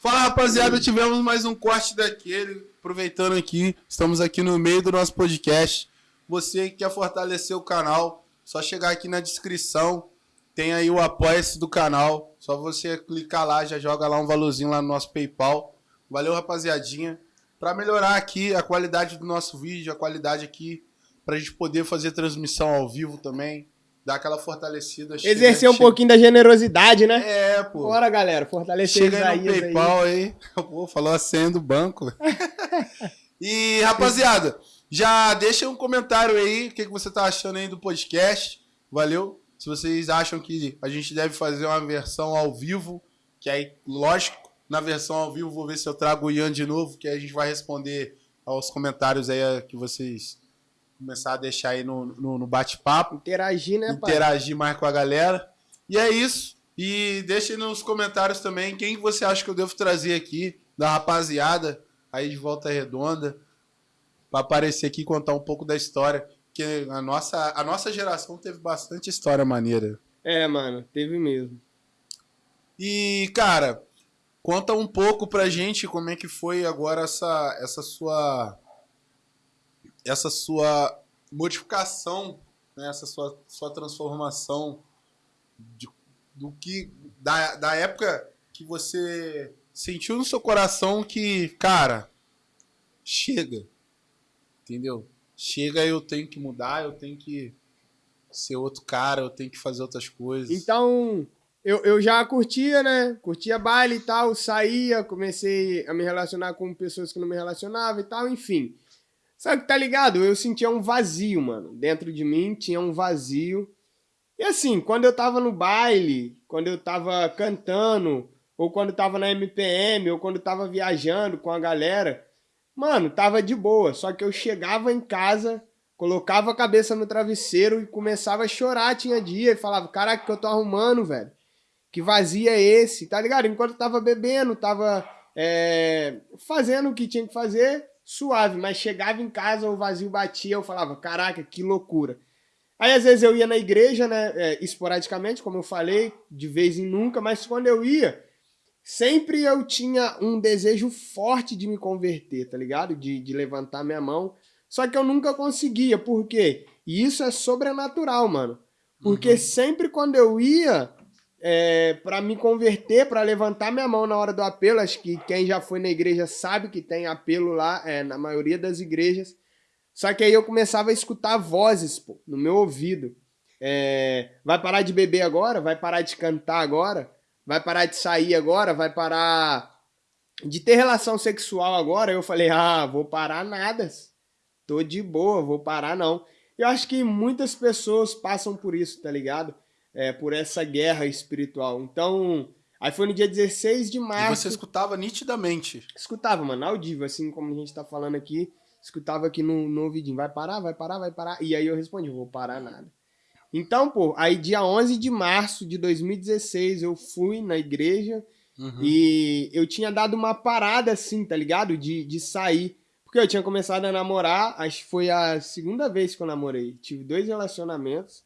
Fala, rapaziada, tivemos mais um corte daquele. Aproveitando aqui, estamos aqui no meio do nosso podcast. Você que quer fortalecer o canal, só chegar aqui na descrição. Tem aí o apoia-se do canal. Só você clicar lá, já joga lá um valorzinho lá no nosso PayPal. Valeu, rapaziadinha. Para melhorar aqui a qualidade do nosso vídeo, a qualidade aqui, pra gente poder fazer transmissão ao vivo também. Dar aquela fortalecida. Chega- Exercer um chega- pouquinho da generosidade, né? É, pô. Bora, galera. Fortalecer Chega aí no Isaías aí. PayPal aí. Pô, falou a senha do banco. e, rapaziada, já deixa um comentário aí. O que, que você tá achando aí do podcast. Valeu? Se vocês acham que a gente deve fazer uma versão ao vivo, que aí, lógico, na versão ao vivo vou ver se eu trago o Ian de novo, que aí a gente vai responder aos comentários aí que vocês começar a deixar aí no, no, no bate-papo. Interagir, né, pai? Interagir mais com a galera. E é isso. E deixe nos comentários também quem você acha que eu devo trazer aqui, da rapaziada aí de Volta Redonda, para aparecer aqui e contar um pouco da história. Porque a nossa, a nossa geração teve bastante história maneira. É, mano, teve mesmo. E, cara, conta um pouco pra gente como é que foi agora essa, essa sua essa sua modificação, né, essa sua, sua transformação de, do que da, da época que você sentiu no seu coração que, cara, chega. Entendeu? Chega, eu tenho que mudar, eu tenho que ser outro cara, eu tenho que fazer outras coisas. Então, eu, eu já curtia, né? Curtia baile e tal, saía, comecei a me relacionar com pessoas que não me relacionavam e tal, enfim. Sabe que tá ligado? Eu sentia um vazio, mano. Dentro de mim tinha um vazio. E assim, quando eu tava no baile, quando eu tava cantando, ou quando eu tava na MPM, ou quando eu tava viajando com a galera, mano, tava de boa. Só que eu chegava em casa, colocava a cabeça no travesseiro e começava a chorar, tinha dia, e falava, caraca, que eu tô arrumando, velho. Que vazio é esse, tá ligado? Enquanto eu tava bebendo, tava é, fazendo o que tinha que fazer, suave, mas chegava em casa, o vazio batia, eu falava, caraca, que loucura. Aí às vezes eu ia na igreja, né, é, esporadicamente, como eu falei, de vez em nunca, mas quando eu ia, sempre eu tinha um desejo forte de me converter, tá ligado? De, de levantar minha mão. Só que eu nunca conseguia, por quê? E isso é sobrenatural, mano. Porque uhum. sempre quando eu ia, é, para me converter, para levantar minha mão na hora do apelo. Acho que quem já foi na igreja sabe que tem apelo lá, é, na maioria das igrejas. Só que aí eu começava a escutar vozes pô, no meu ouvido. É, vai parar de beber agora? Vai parar de cantar agora? Vai parar de sair agora? Vai parar de ter relação sexual agora? Eu falei, ah, vou parar nada. Tô de boa, vou parar não. Eu acho que muitas pessoas passam por isso, tá ligado? É, por essa guerra espiritual. Então, aí foi no dia 16 de março. E você escutava nitidamente? Escutava, mano, audível, assim como a gente tá falando aqui. Escutava aqui no, no ouvidinho, vai parar, vai parar, vai parar. E aí eu respondi, vou parar nada. Então, pô, aí dia 11 de março de 2016 eu fui na igreja uhum. e eu tinha dado uma parada assim, tá ligado? De, de sair. Porque eu tinha começado a namorar, acho que foi a segunda vez que eu namorei. Tive dois relacionamentos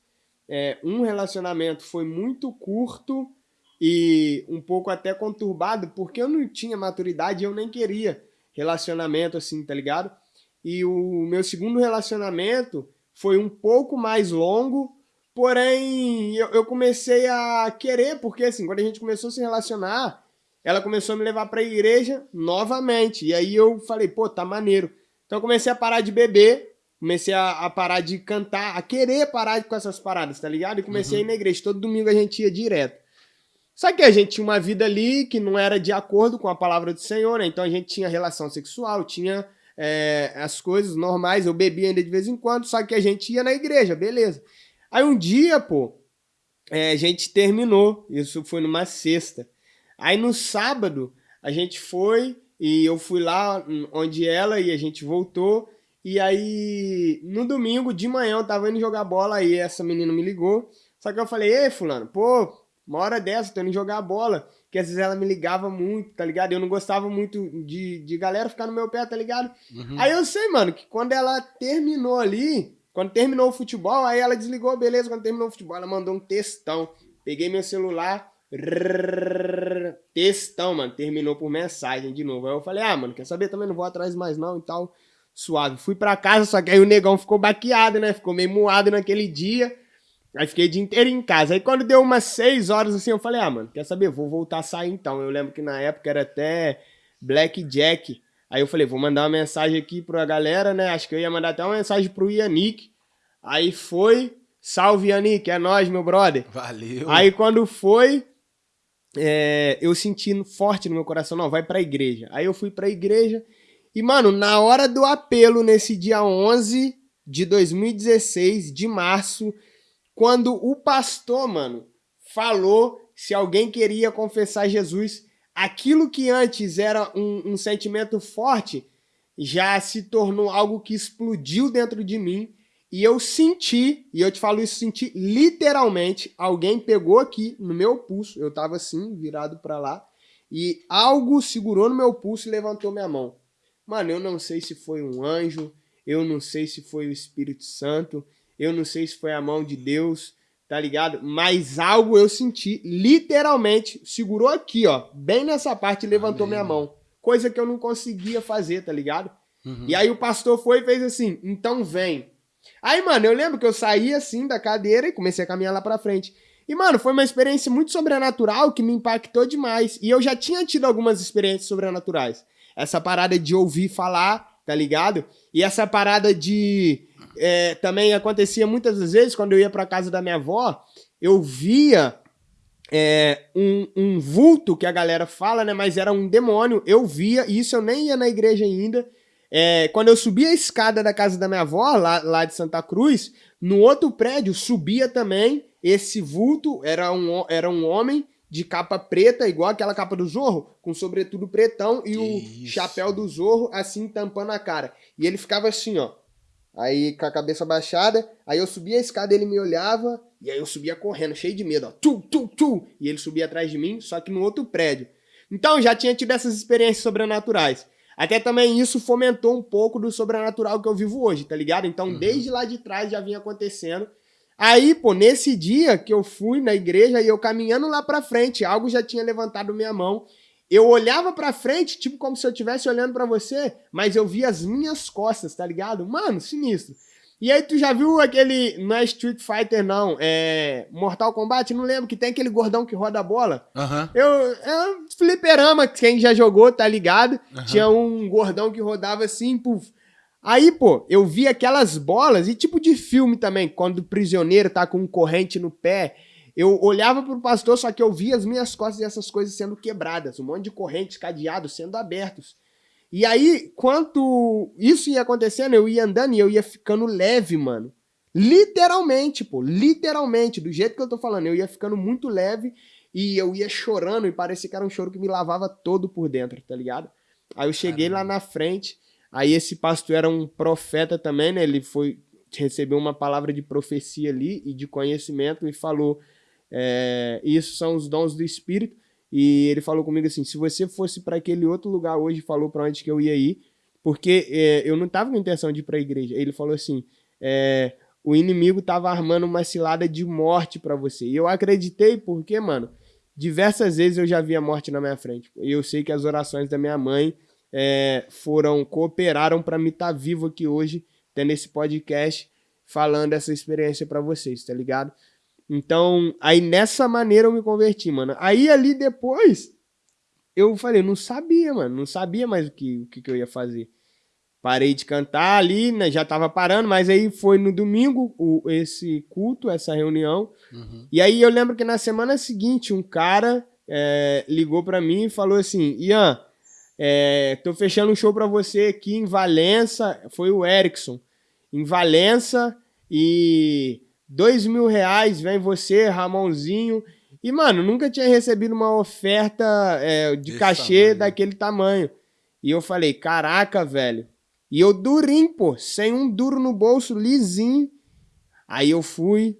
é, um relacionamento foi muito curto e um pouco até conturbado, porque eu não tinha maturidade eu nem queria relacionamento assim, tá ligado? E o meu segundo relacionamento foi um pouco mais longo, porém eu, eu comecei a querer, porque assim, quando a gente começou a se relacionar, ela começou a me levar pra igreja novamente. E aí eu falei, pô, tá maneiro. Então eu comecei a parar de beber comecei a, a, parar de cantar, a querer parar com essas paradas, tá ligado? E comecei uhum. a ir uhum. na igreja. Todo domingo a gente ia direto. Só que a gente tinha uma vida ali que não era de acordo com a palavra do Senhor, né? Então a gente tinha relação sexual, tinha é, as coisas normais, eu bebia ainda de vez em quando, só que a gente ia na igreja, beleza. Aí um dia, pô, é, a gente terminou, isso foi numa sexta. Aí no sábado, a gente foi e eu fui lá onde ela e a gente voltou. E aí, no domingo de manhã, eu tava indo jogar bola, aí essa menina me ligou. Só que eu falei, ei, fulano, pô, uma hora dessa, tô indo jogar bola. Que às vezes ela me ligava muito, tá ligado? Eu não gostava muito de, de galera ficar no meu pé, tá ligado? Uhum. Aí eu sei, mano, que quando ela terminou ali, quando terminou o futebol, aí ela desligou, beleza, quando terminou o futebol, ela mandou um textão. Peguei meu celular, rrr, textão, mano, terminou por mensagem de novo. Aí eu falei, ah, mano, quer saber? Também não vou atrás mais não e tal suave. Fui pra casa, só que aí o negão ficou baqueado, né? Ficou meio moado naquele dia. Aí fiquei o dia inteiro em casa. Aí quando deu umas 6 horas assim, eu falei, ah, mano, quer saber? Vou voltar a sair então. Eu lembro que na época era até Blackjack. Aí eu falei, vou mandar uma mensagem aqui pra galera, né? Acho que eu ia mandar até uma mensagem pro Yannick. Aí foi. Salve, Yannick, é nóis, meu brother. Valeu. Aí quando foi, é, eu senti forte no meu coração, não, vai pra igreja. Aí eu fui pra igreja e, mano, na hora do apelo, nesse dia 11 de 2016, de março, quando o pastor, mano, falou se alguém queria confessar Jesus, aquilo que antes era um, um sentimento forte já se tornou algo que explodiu dentro de mim. E eu senti, e eu te falo isso, senti literalmente, alguém pegou aqui no meu pulso, eu tava assim, virado para lá, e algo segurou no meu pulso e levantou minha mão. Mano, eu não sei se foi um anjo, eu não sei se foi o Espírito Santo, eu não sei se foi a mão de Deus, tá ligado? Mas algo eu senti, literalmente, segurou aqui, ó, bem nessa parte e levantou Amém. minha mão. Coisa que eu não conseguia fazer, tá ligado? Uhum. E aí o pastor foi e fez assim, então vem. Aí, mano, eu lembro que eu saí assim da cadeira e comecei a caminhar lá pra frente. E, mano, foi uma experiência muito sobrenatural que me impactou demais. E eu já tinha tido algumas experiências sobrenaturais. Essa parada de ouvir falar, tá ligado? E essa parada de. É, também acontecia muitas vezes quando eu ia pra casa da minha avó, eu via é, um, um vulto que a galera fala, né? Mas era um demônio. Eu via, e isso eu nem ia na igreja ainda. É, quando eu subia a escada da casa da minha avó, lá, lá de Santa Cruz, no outro prédio subia também esse vulto, era um, era um homem de capa preta, igual aquela capa do Zorro, com sobretudo pretão e que o isso. chapéu do Zorro assim tampando a cara. E ele ficava assim, ó. Aí com a cabeça baixada, aí eu subia a escada, ele me olhava, e aí eu subia correndo, cheio de medo, ó. Tu, tu, tu. E ele subia atrás de mim, só que no outro prédio. Então já tinha tido essas experiências sobrenaturais. Até também isso fomentou um pouco do sobrenatural que eu vivo hoje, tá ligado? Então, uhum. desde lá de trás já vinha acontecendo. Aí, pô, nesse dia que eu fui na igreja e eu caminhando lá pra frente, algo já tinha levantado minha mão. Eu olhava pra frente, tipo como se eu estivesse olhando para você, mas eu via as minhas costas, tá ligado? Mano, sinistro. E aí, tu já viu aquele. Não é Street Fighter, não. É. Mortal Kombat? Não lembro que tem aquele gordão que roda a bola. Uhum. Eu. É um fliperama, quem já jogou, tá ligado? Uhum. Tinha um gordão que rodava assim, puf. Aí, pô, eu vi aquelas bolas, e tipo de filme também, quando o prisioneiro tá com um corrente no pé. Eu olhava pro pastor, só que eu via as minhas costas e essas coisas sendo quebradas, um monte de correntes, cadeados sendo abertos. E aí, quanto isso ia acontecendo, eu ia andando e eu ia ficando leve, mano. Literalmente, pô, literalmente, do jeito que eu tô falando, eu ia ficando muito leve e eu ia chorando e parecia que era um choro que me lavava todo por dentro, tá ligado? Aí eu cheguei Caramba. lá na frente, aí esse pastor era um profeta também, né? Ele foi recebeu uma palavra de profecia ali e de conhecimento e falou: é, Isso são os dons do Espírito. E ele falou comigo assim: se você fosse para aquele outro lugar hoje, falou para onde que eu ia ir, porque é, eu não tava com intenção de ir para a igreja. Ele falou assim: é, o inimigo tava armando uma cilada de morte para você. E eu acreditei porque, mano, diversas vezes eu já vi a morte na minha frente. E eu sei que as orações da minha mãe é, foram cooperaram para me estar tá vivo aqui hoje, tendo esse podcast falando essa experiência para vocês, tá ligado? Então, aí nessa maneira eu me converti, mano. Aí ali depois, eu falei, não sabia, mano. Não sabia mais o que, o que, eu ia fazer. Parei de cantar ali, né? Já tava parando, mas aí foi no domingo o, esse culto, essa reunião. Uhum. E aí eu lembro que na semana seguinte, um cara é, ligou para mim e falou assim: Ian, é, tô fechando um show para você aqui em Valença. Foi o Erickson. Em Valença. E dois mil reais, vem você, Ramonzinho. E, mano, nunca tinha recebido uma oferta é, de Esse cachê tamanho. daquele tamanho. E eu falei, caraca, velho. E eu durinho, pô, sem um duro no bolso, lisinho. Aí eu fui.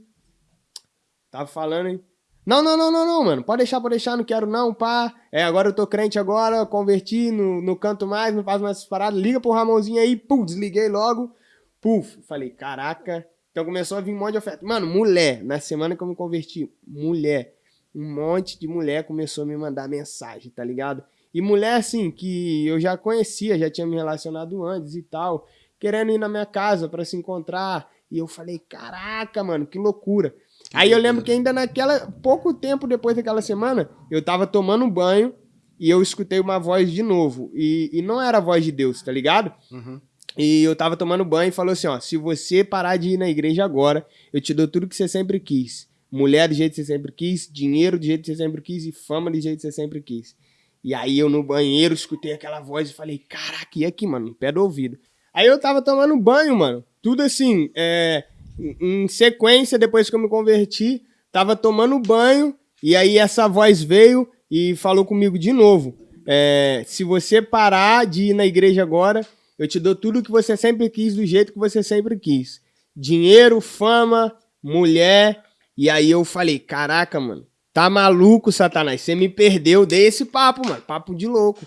Tava falando, hein? Não, não, não, não, não, mano. Pode deixar, pode deixar, não quero não, pá. É, agora eu tô crente agora, converti, no canto mais, não faço mais essas paradas. Liga pro Ramonzinho aí, pum, desliguei logo. Puf, falei, caraca, então começou a vir um monte de oferta. Mano, mulher, na semana que eu me converti, mulher, um monte de mulher começou a me mandar mensagem, tá ligado? E mulher, assim, que eu já conhecia, já tinha me relacionado antes e tal, querendo ir na minha casa para se encontrar. E eu falei, caraca, mano, que loucura. Aí eu lembro que ainda naquela, pouco tempo depois daquela semana, eu tava tomando um banho e eu escutei uma voz de novo. E, e não era a voz de Deus, tá ligado? Uhum. E eu tava tomando banho e falou assim: ó, se você parar de ir na igreja agora, eu te dou tudo que você sempre quis. Mulher do jeito que você sempre quis, dinheiro do jeito que você sempre quis e fama do jeito que você sempre quis. E aí eu no banheiro escutei aquela voz e falei: caraca, e aqui, mano, no pé do ouvido. Aí eu tava tomando banho, mano. Tudo assim, é, em sequência, depois que eu me converti, tava tomando banho. E aí essa voz veio e falou comigo de novo. É, se você parar de ir na igreja agora, eu te dou tudo que você sempre quis, do jeito que você sempre quis. dinheiro, fama, mulher. E aí eu falei, caraca, mano, tá maluco, Satanás? Você me perdeu, dei esse papo, mano, papo de louco.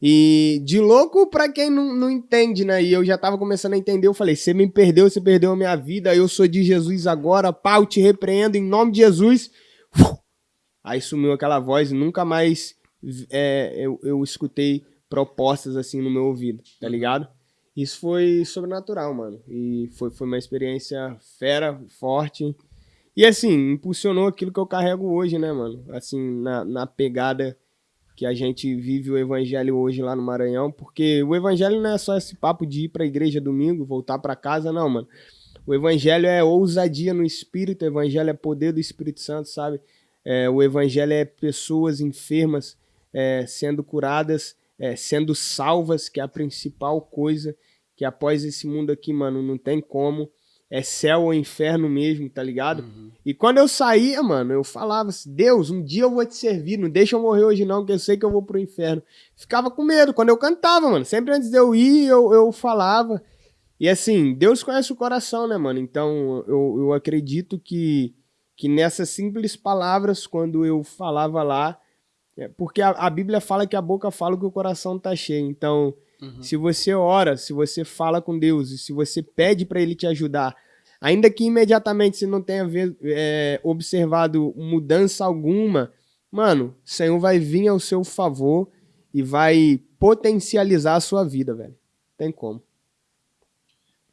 E de louco pra quem não, não entende, né? E eu já tava começando a entender, eu falei, você me perdeu, você perdeu a minha vida, eu sou de Jesus agora, pau, te repreendo em nome de Jesus. Aí sumiu aquela voz e nunca mais é, eu, eu escutei propostas assim no meu ouvido, tá ligado? Isso foi sobrenatural, mano. E foi, foi uma experiência fera, forte. E assim, impulsionou aquilo que eu carrego hoje, né, mano? Assim, na, na pegada que a gente vive o evangelho hoje lá no Maranhão, porque o evangelho não é só esse papo de ir pra igreja domingo, voltar para casa, não, mano. O evangelho é ousadia no espírito, o evangelho é poder do Espírito Santo, sabe? É, o evangelho é pessoas enfermas é, sendo curadas, é, sendo salvas, que é a principal coisa, que após esse mundo aqui, mano, não tem como. É céu ou inferno mesmo, tá ligado? Uhum. E quando eu saía, mano, eu falava assim, Deus, um dia eu vou te servir, não deixa eu morrer hoje não, que eu sei que eu vou pro inferno. Ficava com medo quando eu cantava, mano. Sempre antes de eu ir, eu, eu falava. E assim, Deus conhece o coração, né, mano? Então eu, eu acredito que, que nessas simples palavras, quando eu falava lá, é, porque a, a, Bíblia fala que a boca fala que o coração tá cheio. Então, uhum. se você ora, se você fala com Deus, e se você pede para Ele te ajudar, ainda que imediatamente você não tenha ver, é, observado mudança alguma, mano, o Senhor vai vir ao seu favor e vai potencializar a sua vida, velho. Tem como.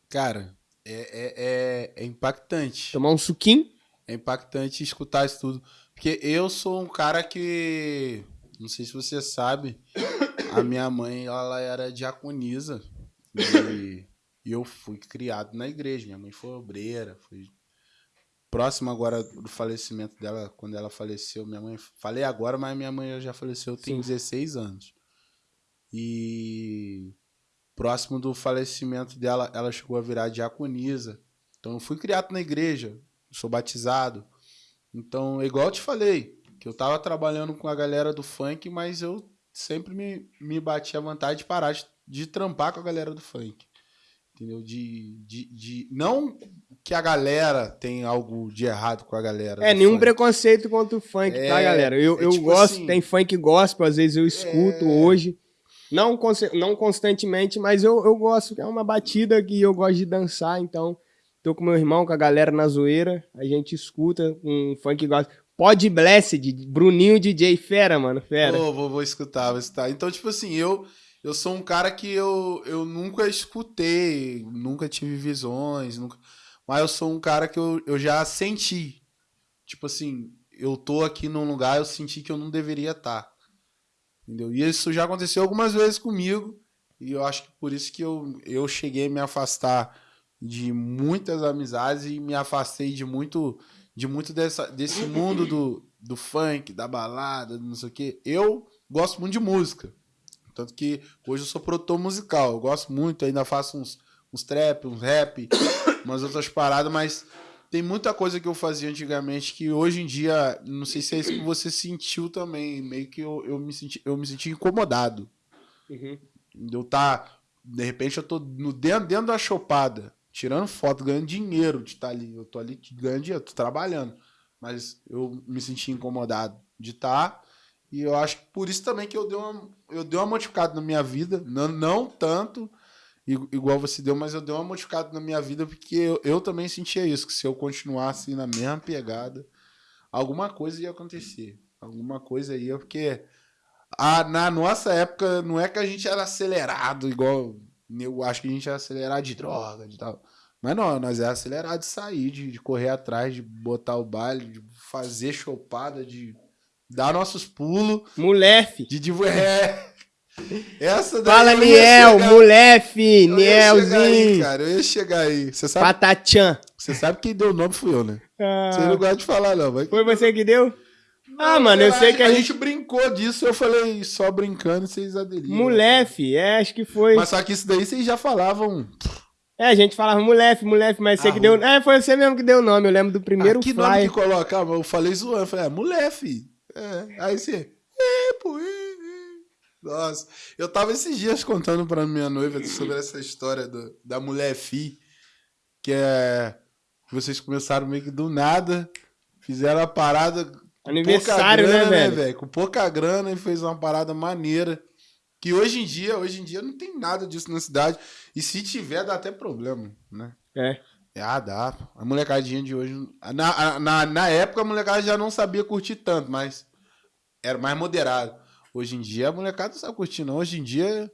Cara, é, é, é, é impactante. Tomar um suquinho? É impactante escutar isso tudo. Porque eu sou um cara que. Não sei se você sabe. A minha mãe, ela era diaconisa. E, e eu fui criado na igreja. Minha mãe foi obreira. Fui próximo agora do falecimento dela, quando ela faleceu. Minha mãe. Falei agora, mas minha mãe já faleceu tem Sim. 16 anos. E próximo do falecimento dela, ela chegou a virar diaconisa. Então eu fui criado na igreja, sou batizado. Então, igual eu te falei, que eu tava trabalhando com a galera do funk, mas eu sempre me, me bati a vontade de parar de, de trampar com a galera do funk. Entendeu? De, de, de. Não que a galera tem algo de errado com a galera. É, nenhum funk. preconceito contra o funk, tá, é, tá, galera? Eu, é eu tipo gosto, assim, tem funk gospel, às vezes eu escuto é... hoje. Não, não constantemente, mas eu, eu gosto, é uma batida que eu gosto de dançar, então Tô com meu irmão, com a galera na zoeira. A gente escuta um funk gosta. Pod Blessed, Bruninho DJ Fera, mano. Fera. Oh, vou, vou escutar, vou escutar. Então, tipo assim, eu, eu sou um cara que eu, eu nunca escutei, nunca tive visões, nunca... mas eu sou um cara que eu, eu já senti. Tipo assim, eu tô aqui num lugar, eu senti que eu não deveria estar. Tá. Entendeu? E isso já aconteceu algumas vezes comigo. E eu acho que por isso que eu, eu cheguei a me afastar de muitas amizades e me afastei de muito de muito dessa, desse mundo do, do funk, da balada, não sei o quê. Eu gosto muito de música. Tanto que hoje eu sou produtor musical. Eu gosto muito, ainda faço uns, uns trap, uns rap, umas outras paradas, mas tem muita coisa que eu fazia antigamente que hoje em dia, não sei se é isso que você sentiu também, meio que eu, eu, me, senti, eu me senti incomodado. Uhum. Eu tá, de repente eu tô no, dentro, dentro da chopada tirando foto, ganhando dinheiro de estar tá ali. Eu tô ali ganhando dinheiro, tô trabalhando. Mas eu me senti incomodado de estar. Tá, e eu acho que por isso também que eu dei uma, eu dei uma modificada na minha vida. Não, não tanto igual você deu, mas eu dei uma modificada na minha vida porque eu, eu também sentia isso. Que se eu continuasse na mesma pegada, alguma coisa ia acontecer. Alguma coisa ia, porque a, na nossa época não é que a gente era acelerado igual eu acho que a gente ia acelerar de droga, de tal. Mas não, nós é acelerar de sair, de, de correr atrás, de botar o baile, de fazer chopada, de dar nossos pulos. Molefe. De, de é. Essa daí Fala, Niel, molefe, Nielzinho. Cara, eu ia chegar aí. Você sabe, Patachan. Você sabe quem deu o nome fui eu, né? Ah, você não gosta de falar, não. Mas... Foi você que deu? Ah, mano, eu sei que a, a gente... gente... brincou disso, eu falei só brincando, vocês aderiram. Molefe, é, acho que foi. Mas só que isso daí vocês já falavam. É, a gente falava molefe, molefe, mas você ah, que deu. É, foi você mesmo que deu o nome, eu lembro do primeiro ah, que flyer. nome que colocava? Eu falei zoando, eu falei, é, molefe. É, aí você. É, pô, é, é. Nossa, eu tava esses dias contando pra minha noiva sobre essa história do, da mulher fi que é. Vocês começaram meio que do nada, fizeram a parada. Aniversário, pouca grana, né, velho? Com pouca grana e fez uma parada maneira. Que hoje em dia, hoje em dia não tem nada disso na cidade. E se tiver, dá até problema, né? É. Ah, dá. A molecadinha de hoje. Na, na, na época a molecada já não sabia curtir tanto, mas era mais moderado. Hoje em dia a molecada não sabe curtir, não. Hoje em dia,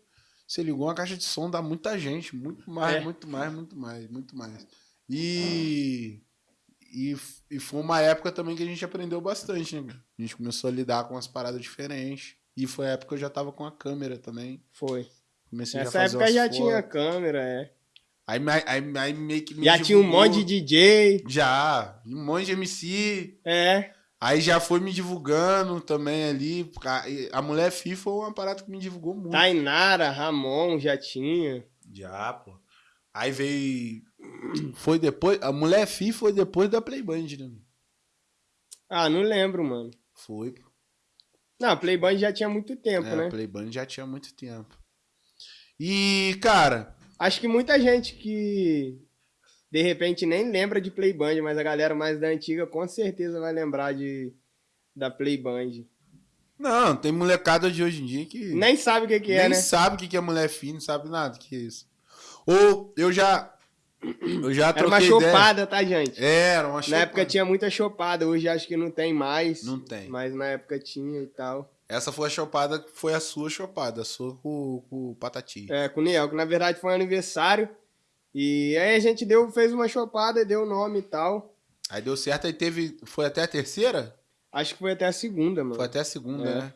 você ligou uma caixa de som, dá muita gente. Muito mais, É. muito mais, muito mais, muito mais. E, e. E foi uma época também que a gente aprendeu bastante, né? cara? A gente começou a lidar com umas paradas diferentes. E foi a época que eu já tava com a câmera também. Foi. Comecei já a Nessa fazer época já fotos. tinha câmera, é. Aí, aí, aí, meio que me Já tinha um monte de DJ. Já, um monte de MC. É. Aí já foi me divulgando também ali. A, a mulher FIFA foi uma parada que me divulgou muito. Tainara, Ramon já tinha. Já, pô. Aí veio. Foi depois. A mulher FIFA foi depois da Playband, né? Ah, não lembro, mano. Foi. Não, Playboy já tinha muito tempo, É, né? A Playband já tinha muito tempo. E, cara, Acho que muita gente que de repente nem lembra de Playband, mas a galera mais da antiga com certeza vai lembrar de da Playband. não, tem molecada de hoje em dia que. Nem sabe o que, que é, nem né? sabe o que que é mulher fina, não sabe nada o que é isso. Ou eu já. Eu já Era uma ideia. chopada, tá, gente? Era uma Na chopada. época tinha muita chopada, hoje acho que não tem mais. Não tem. Mas na época tinha e tal. Essa foi a chopada foi a sua chopada, a sua com, com o Patati. É, com o Niel, que na verdade foi um aniversário. E aí a gente deu, fez uma chopada, deu o nome e tal. Aí deu certo, aí teve. Foi até a terceira? Acho que foi até a segunda, mano. Foi até a segunda, É. né?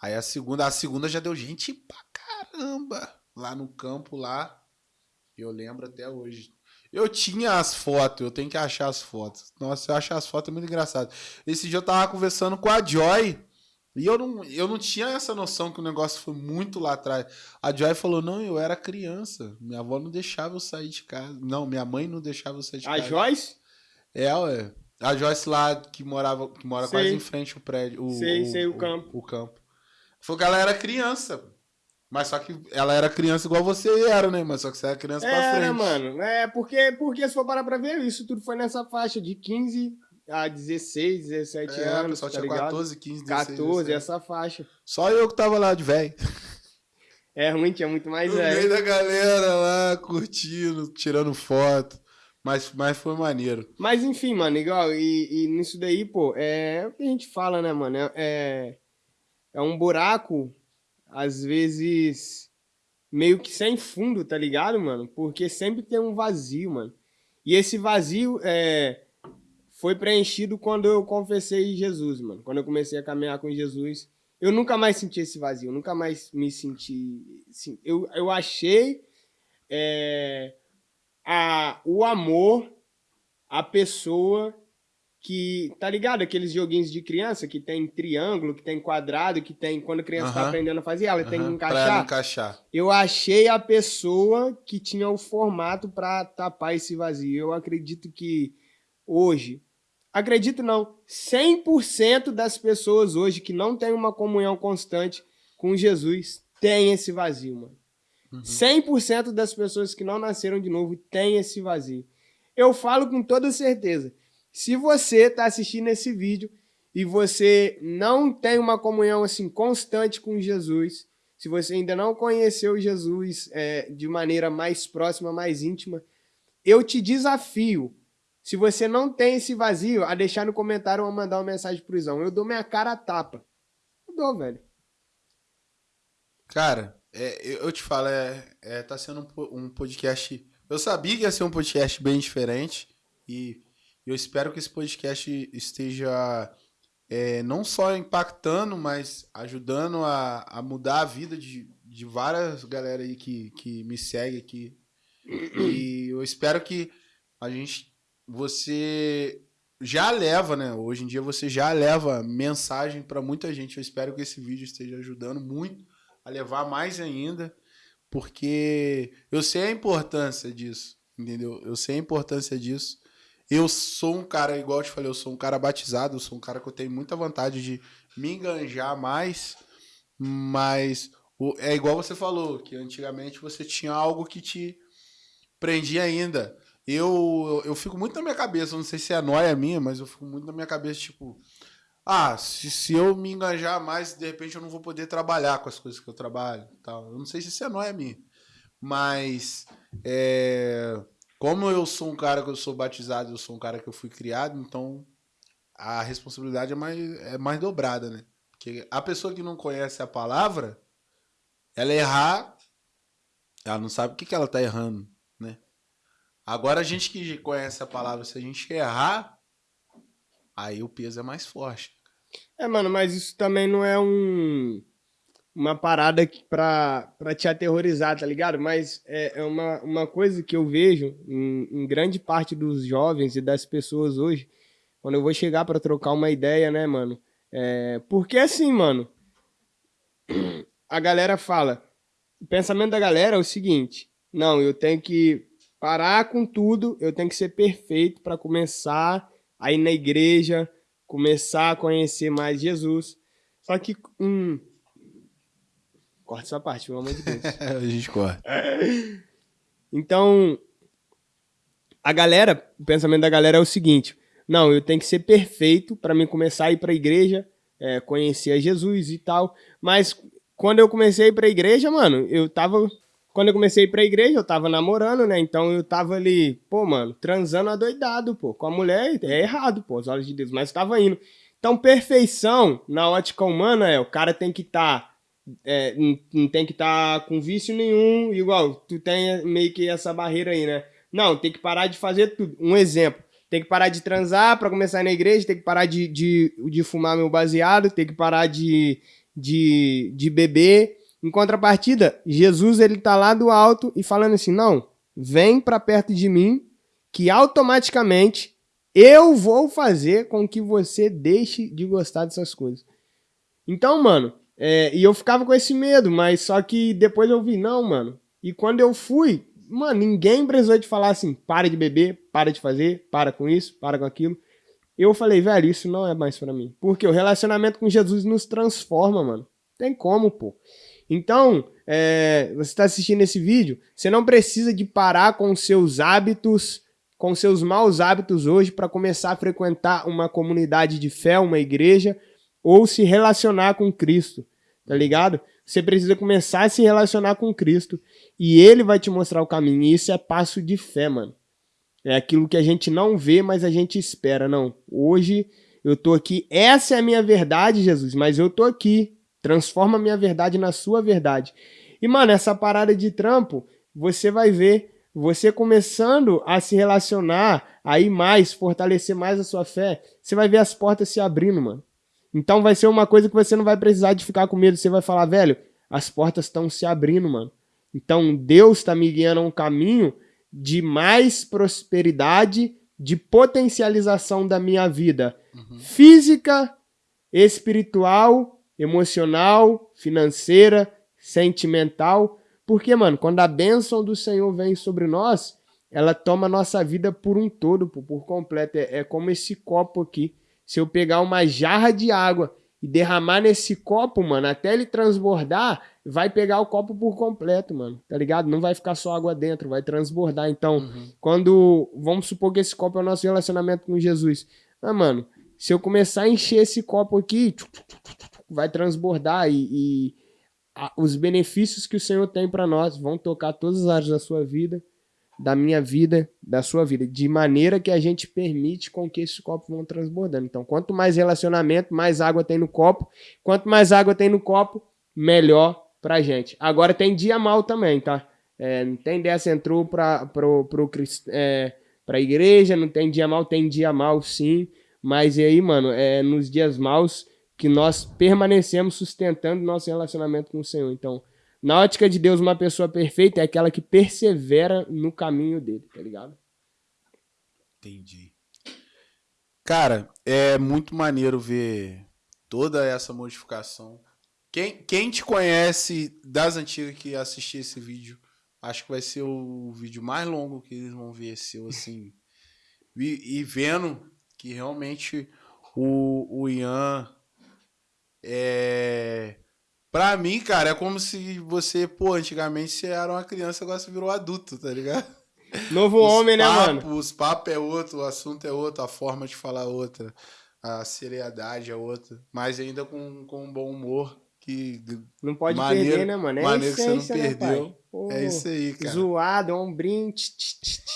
Aí a segunda, a segunda já deu gente pra caramba lá no campo lá. Eu lembro até hoje. Eu tinha as fotos, eu tenho que achar as fotos. Nossa, eu acho as fotos muito engraçado. Esse dia eu tava conversando com a Joy. E eu não, eu não tinha essa noção que o negócio foi muito lá atrás. A Joy falou: não, eu era criança. Minha avó não deixava eu sair de casa. Não, minha mãe não deixava eu sair de A casa. Joyce? É, ué. A Joyce lá que morava, que mora Sei. quase em frente ao prédio. O, Sei, sei, o campo. O, campo. Falou que ela era criança. Mas só que ela era criança igual você era, né? Mas só que você era criança pra Era, frente. mano. É, porque, porque se for parar pra ver, isso tudo foi nessa faixa de 15 a 16, 17 É, anos, pessoal tá tinha ligado? 14, 15, 16. 14, 17. essa faixa. Só eu que tava lá de velho. É ruim, tinha muito mais No velho. meio da galera lá, curtindo, tirando foto. Mas, mas foi maneiro. Mas enfim, mano, igual, e, e nisso daí, pô, é o que a gente fala, né, mano? É, é, é um buraco, às vezes, meio que sem fundo, tá ligado, mano? Porque sempre tem um vazio, mano. E esse vazio é, foi preenchido quando eu confessei Jesus, mano. Quando eu comecei a caminhar com Jesus. Eu nunca mais senti esse vazio, nunca mais me senti. sim, Eu, eu achei. é, a, o amor à pessoa que, tá ligado? Aqueles joguinhos de criança que tem triângulo, que tem quadrado, que tem, quando a criança tá Aham. aprendendo a fazer, ela tem que Aham, Pra encaixar. encaixar. Eu achei a pessoa que tinha o formato pra tapar esse vazio. Eu acredito que hoje, acredito não, 100% das pessoas hoje que não têm uma comunhão constante com Jesus tem esse vazio, mano. Uhum. 100% das pessoas que não nasceram de novo têm esse vazio. Eu falo com toda certeza. Se você está assistindo esse vídeo e você não tem uma comunhão assim constante com Jesus, se você ainda não conheceu Jesus é, de maneira mais próxima, mais íntima, eu te desafio. Se você não tem esse vazio, a deixar no comentário ou a mandar uma mensagem pro Izão. Eu dou minha cara a tapa. Eu dou, velho. Cara, é, eu te falo, é, é, tá sendo um, um podcast. Eu sabia que ia ser um podcast bem diferente. E eu espero que esse podcast esteja é, não só impactando, mas ajudando a, a mudar a vida de, de várias galera aí que, que me segue aqui. E eu espero que a gente. Você já leva, né? Hoje em dia você já leva mensagem para muita gente. Eu espero que esse vídeo esteja ajudando muito a levar mais ainda, porque eu sei a importância disso, entendeu? Eu sei a importância disso. Eu sou um cara, igual eu te falei, eu sou um cara batizado, eu sou um cara que eu tenho muita vontade de me enganjar mais, mas é igual você falou, que antigamente você tinha algo que te prendia ainda. eu, eu fico muito na minha cabeça, não sei se é noia minha, mas eu fico muito na minha cabeça, tipo, ah, se, se eu me engajar mais, de repente eu não vou poder trabalhar com as coisas que eu trabalho. Tal. Eu não sei se isso é noia minha. Mas é, como eu sou um cara que eu sou batizado, eu sou um cara que eu fui criado, então a responsabilidade é mais, é mais dobrada, né? Porque a pessoa que não conhece a palavra, ela errar, ela não sabe o que, que ela está errando, né? Agora a gente que conhece a palavra, se a gente errar, aí o peso é mais forte. É, mano, mas isso também não é um uma parada pra, pra te aterrorizar, tá ligado? Mas é, é uma, uma coisa que eu vejo em, em, grande parte dos jovens e das pessoas hoje, quando eu vou chegar para trocar uma ideia, né, mano? É, porque assim, mano, a galera fala, o pensamento da galera é o seguinte, não, eu tenho que parar com tudo, eu tenho que ser perfeito para começar a ir na igreja, começar a conhecer mais Jesus. Só que. Hum, corta essa parte, pelo amor de Deus. a gente corta. Então, a galera, o pensamento da galera é o seguinte: não, eu tenho que ser perfeito para mim começar a ir para a igreja, é, conhecer a Jesus e tal. Mas quando eu comecei a ir para a igreja, mano, eu tava quando eu comecei a ir pra igreja, eu tava namorando, né? Então eu tava ali, pô, mano, transando adoidado, pô. Com a mulher é errado, pô, os olhos de Deus, mas tava indo. Então, perfeição na ótica humana é o cara tem que estar. Tá, é, não, não, tem que estar tá com vício nenhum, igual tu tem meio que essa barreira aí, né? Não, tem que parar de fazer tudo. Um exemplo. Tem que parar de transar para começar na igreja, tem que parar de, de, de fumar meu baseado, tem que parar de, de, de beber, em contrapartida, Jesus ele tá lá do alto e falando assim: "Não, vem para perto de mim, que automaticamente eu vou fazer com que você deixe de gostar dessas coisas". Então, mano, é, e eu ficava com esse medo, mas só que depois eu vi, não, mano. E quando eu fui, mano, ninguém precisou de falar assim: para de beber, para de fazer, para com isso, para com aquilo. Eu falei, velho, isso não é mais para mim. Porque o relacionamento com Jesus nos transforma, mano. Tem como, pô. Então, é, você está assistindo esse vídeo, você não precisa de parar com seus hábitos, com seus maus hábitos hoje para começar a frequentar uma comunidade de fé, uma igreja, ou se relacionar com Cristo, tá ligado? Você precisa começar a se relacionar com Cristo e Ele vai te mostrar o caminho. E isso é passo de fé, mano. É aquilo que a gente não vê, mas a gente espera. Não, hoje eu tô aqui, essa é a minha verdade, Jesus, mas eu tô aqui. Transforma a minha verdade na sua verdade. E, mano, essa parada de trampo, você vai ver você começando a se relacionar aí mais, fortalecer mais a sua fé, você vai ver as portas se abrindo, mano. Então vai ser uma coisa que você não vai precisar de ficar com medo. Você vai falar, velho, as portas estão se abrindo, mano. Então Deus está me guiando a um caminho de mais prosperidade, de potencialização da minha vida uhum. física, espiritual emocional, financeira, sentimental. Porque, mano, quando a bênção do Senhor vem sobre nós, ela toma nossa vida por um todo, por, por completo. É, é como esse copo aqui. Se eu pegar uma jarra de água e derramar nesse copo, mano, até ele transbordar, vai pegar o copo por completo, mano. Tá ligado? Não vai ficar só água dentro, vai transbordar. Então, uhum. quando. Vamos supor que esse copo é o nosso relacionamento com Jesus. Ah, mano, se eu começar a encher esse copo aqui, vai transbordar e, e a, os benefícios que o Senhor tem para nós vão tocar todas as áreas da sua vida, da minha vida, da sua vida, de maneira que a gente permite com que esses copos vão transbordando. Então, quanto mais relacionamento, mais água tem no copo. Quanto mais água tem no copo, melhor pra gente. Agora tem dia mal também, tá? É, não tem dessa entrou para pro, pro, é, pra igreja, não tem dia mal, tem dia mal sim. Mas e aí, mano, é, nos dias maus que nós permanecemos sustentando nosso relacionamento com o Senhor. Então, na ótica de Deus, uma pessoa perfeita é aquela que persevera no caminho dele, tá ligado? Entendi. Cara, é muito maneiro ver toda essa modificação. Quem, quem te conhece das antigas que assistir esse vídeo, acho que vai ser o vídeo mais longo que eles vão ver seu, assim. e, e vendo que realmente o, o Ian é. Pra mim, cara, é como se você, pô, antigamente você era uma criança, agora você virou adulto, tá ligado? Novo Os homem, né, papo- mano? Os papos é outro, o assunto é outro, a forma de falar é outra, a seriedade é outra. Mas ainda com, com um bom humor, que Não pode Maneiro- perder, né, mano? É maneiro que você não essência, né, perdeu. Pô, é isso aí, cara. Zoado, ombrinho. tch, tch, tch, tch.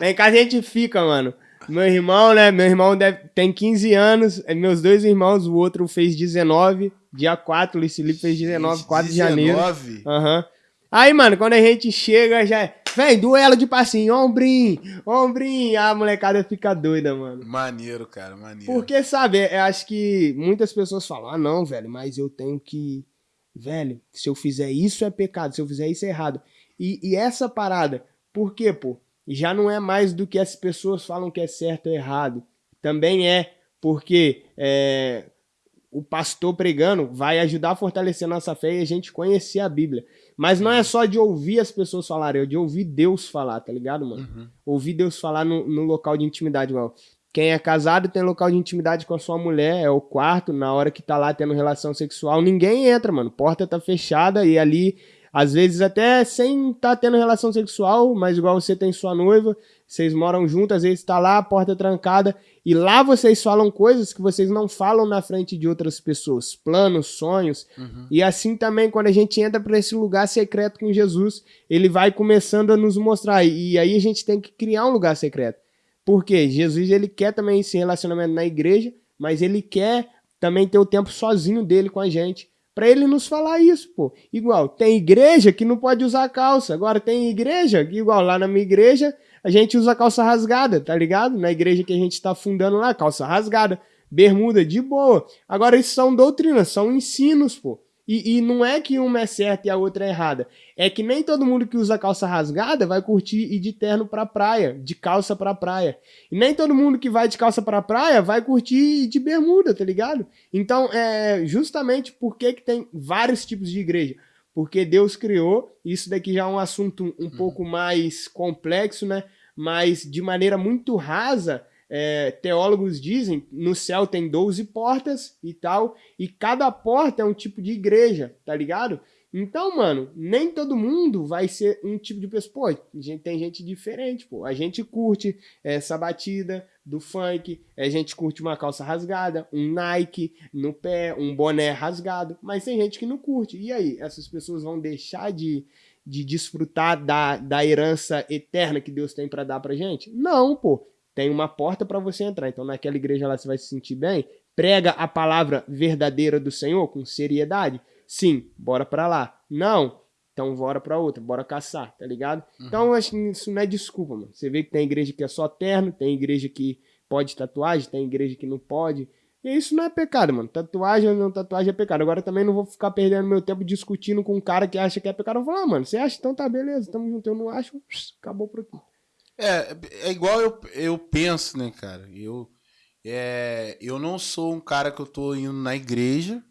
Lá em casa a gente fica, mano. Meu irmão, né? Meu irmão deve, tem 15 anos. é, Meus dois irmãos, o outro fez 19. Dia 4, o Luiz Felipe fez 19, 4 de janeiro. 19? Aham. Aí, mano, quando a gente chega, já é. Vem, duelo de passinho, ombrinho, ombrinho. A molecada fica doida, mano. Maneiro, cara, maneiro. Porque, sabe, eu acho que muitas pessoas falam, ah, não, velho, mas eu tenho que. Velho, se eu fizer isso é pecado, se eu fizer isso é errado. E, e essa parada, por quê, pô? Já não é mais do que as pessoas falam que é certo ou errado. Também é, porque é, o pastor pregando vai ajudar a fortalecer nossa fé e a gente conhecer a Bíblia. Mas não é só de ouvir as pessoas falarem, é de ouvir Deus falar, tá ligado, mano? Uhum. ouvir Deus falar no, no local de intimidade, igual. Quem é casado tem local de intimidade com a sua mulher, é o quarto, na hora que tá lá tendo relação sexual, ninguém entra, mano. Porta tá fechada e ali, às vezes até sem tá tendo relação sexual, mas igual você tem sua noiva, vocês moram juntos, às vezes tá lá, a porta trancada, e lá vocês falam coisas que vocês não falam na frente de outras pessoas, planos, sonhos, Uhum. e assim também, quando a gente entra para esse lugar secreto com Jesus, ele vai começando a nos mostrar. E aí a gente tem que criar um lugar secreto. Porque Jesus ele quer também esse relacionamento na igreja, mas ele quer também ter o tempo sozinho dele com a gente. Pra ele nos falar isso, pô. Igual, tem igreja que não pode usar calça. Agora tem igreja que, igual, lá na minha igreja, a gente usa calça rasgada, tá ligado? Na igreja que a gente tá fundando lá, calça rasgada, bermuda, de boa. Agora, isso são doutrinas, são ensinos, pô. E, e não é que uma é certa e a outra é errada. É que nem todo mundo que usa calça rasgada vai curtir ir de terno pra praia, de calça pra praia. E nem todo mundo que vai de calça pra praia vai curtir ir de bermuda, tá ligado? Então, é justamente por que, tem vários tipos de igreja. Porque Deus criou, isso daqui já é um assunto um pouco mais complexo, né? Mas de maneira muito rasa, é, teólogos dizem, no céu tem 12 portas e tal, e cada porta é um tipo de igreja, tá ligado? Então, mano, nem todo mundo vai ser um tipo de pessoa. Pô, gente- tem gente diferente, pô. A gente curte essa batida do funk, a gente curte uma calça rasgada, um Nike no pé, um boné rasgado, mas tem gente que não curte. E aí, essas pessoas vão deixar de, de desfrutar da, da herança eterna que Deus tem pra dar pra gente? Não, pô. Tem uma porta pra você entrar. Então, naquela igreja lá você vai se sentir bem. Prega a palavra verdadeira do Senhor com seriedade. Sim, bora pra lá. Não, então bora pra outra, bora caçar, tá ligado? Então, eu acho que isso não é desculpa, mano. Você vê que tem igreja que é só terno, tem igreja que pode tatuagem, tem igreja que não pode. E isso não é pecado, mano. Tatuagem ou não tatuagem é pecado. Agora também não vou ficar perdendo meu tempo discutindo com um cara que acha que é pecado. Eu vou falar, ah, mano, você acha? Então tá, beleza, tamo junto. Eu não acho, acabou por aqui. É, é igual eu, eu penso, né, cara? Eu, é, eu não sou um cara que eu tô indo na igreja,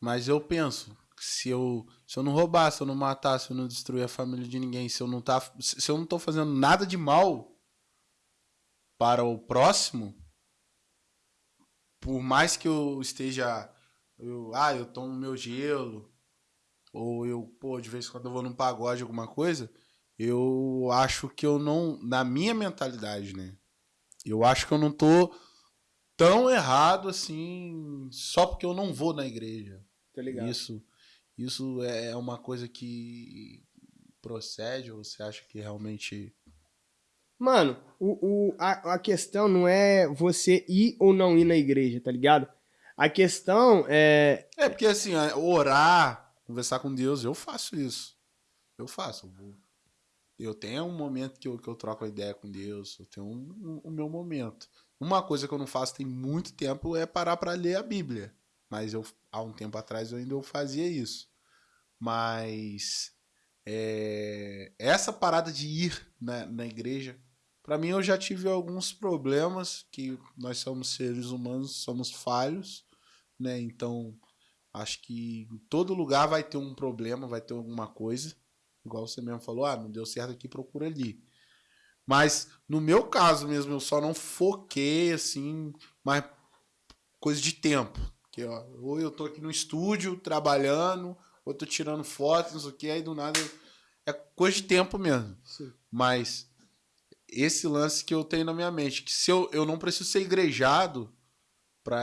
mas eu penso, se eu, se eu não roubar, se eu não matar, se eu não destruir a família de ninguém, se eu não tá, se eu não tô fazendo nada de mal para o próximo, por mais que eu esteja, eu, ah, eu tomo meu gelo, ou eu, pô, de vez em quando eu vou num pagode, alguma coisa, eu acho que eu não, na minha mentalidade, né? Eu acho que eu não tô tão errado assim, só porque eu não vou na igreja. Isso, isso é uma coisa que procede ou você acha que realmente Mano, o, o, a, a questão não é você ir ou não ir na igreja, tá ligado? A questão é. É, porque assim, orar, conversar com Deus, eu faço isso. Eu faço. Eu, vou... eu tenho um momento que eu, que eu troco a ideia com Deus, eu tenho um, um, o meu momento. Uma coisa que eu não faço tem muito tempo é parar para ler a Bíblia. Mas eu, há um tempo atrás eu ainda eu fazia isso. Mas é, essa parada de ir na, na igreja, para mim eu já tive alguns problemas que nós somos seres humanos, somos falhos, né? Então acho que em todo lugar vai ter um problema, vai ter alguma coisa. Igual você mesmo falou, ah, não deu certo aqui, procura ali. Mas no meu caso mesmo, eu só não foquei assim, mas coisa de tempo. Ó, ou eu tô aqui no estúdio trabalhando, ou tô tirando fotos, não sei o que, aí do nada. É coisa de tempo mesmo. Sim. Mas esse lance que eu tenho na minha mente, que se eu, eu não preciso ser igrejado para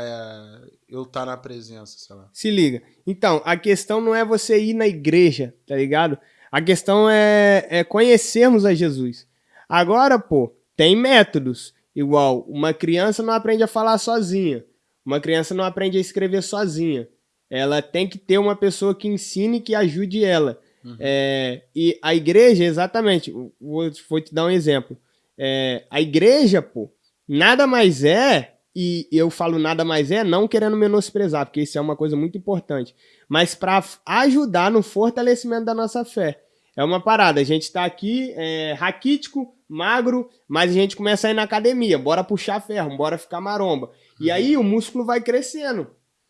eu estar tá na presença, sei lá. Se liga. Então, a questão não é você ir na igreja, tá ligado? A questão é, é conhecermos a Jesus. Agora, pô, tem métodos. Igual, uma criança não aprende a falar sozinha. Uma criança não aprende a escrever sozinha. Ela tem que ter uma pessoa que ensine, que ajude ela. Uhum. É, e a igreja, exatamente, vou, vou te dar um exemplo. É, a igreja, pô, nada mais é, e eu falo nada mais é, não querendo menosprezar, porque isso é uma coisa muito importante, mas para ajudar no fortalecimento da nossa fé. É uma parada, a gente tá aqui, é, raquítico, magro, mas a gente começa a ir na academia, bora puxar ferro, bora ficar maromba. E aí o músculo vai crescendo.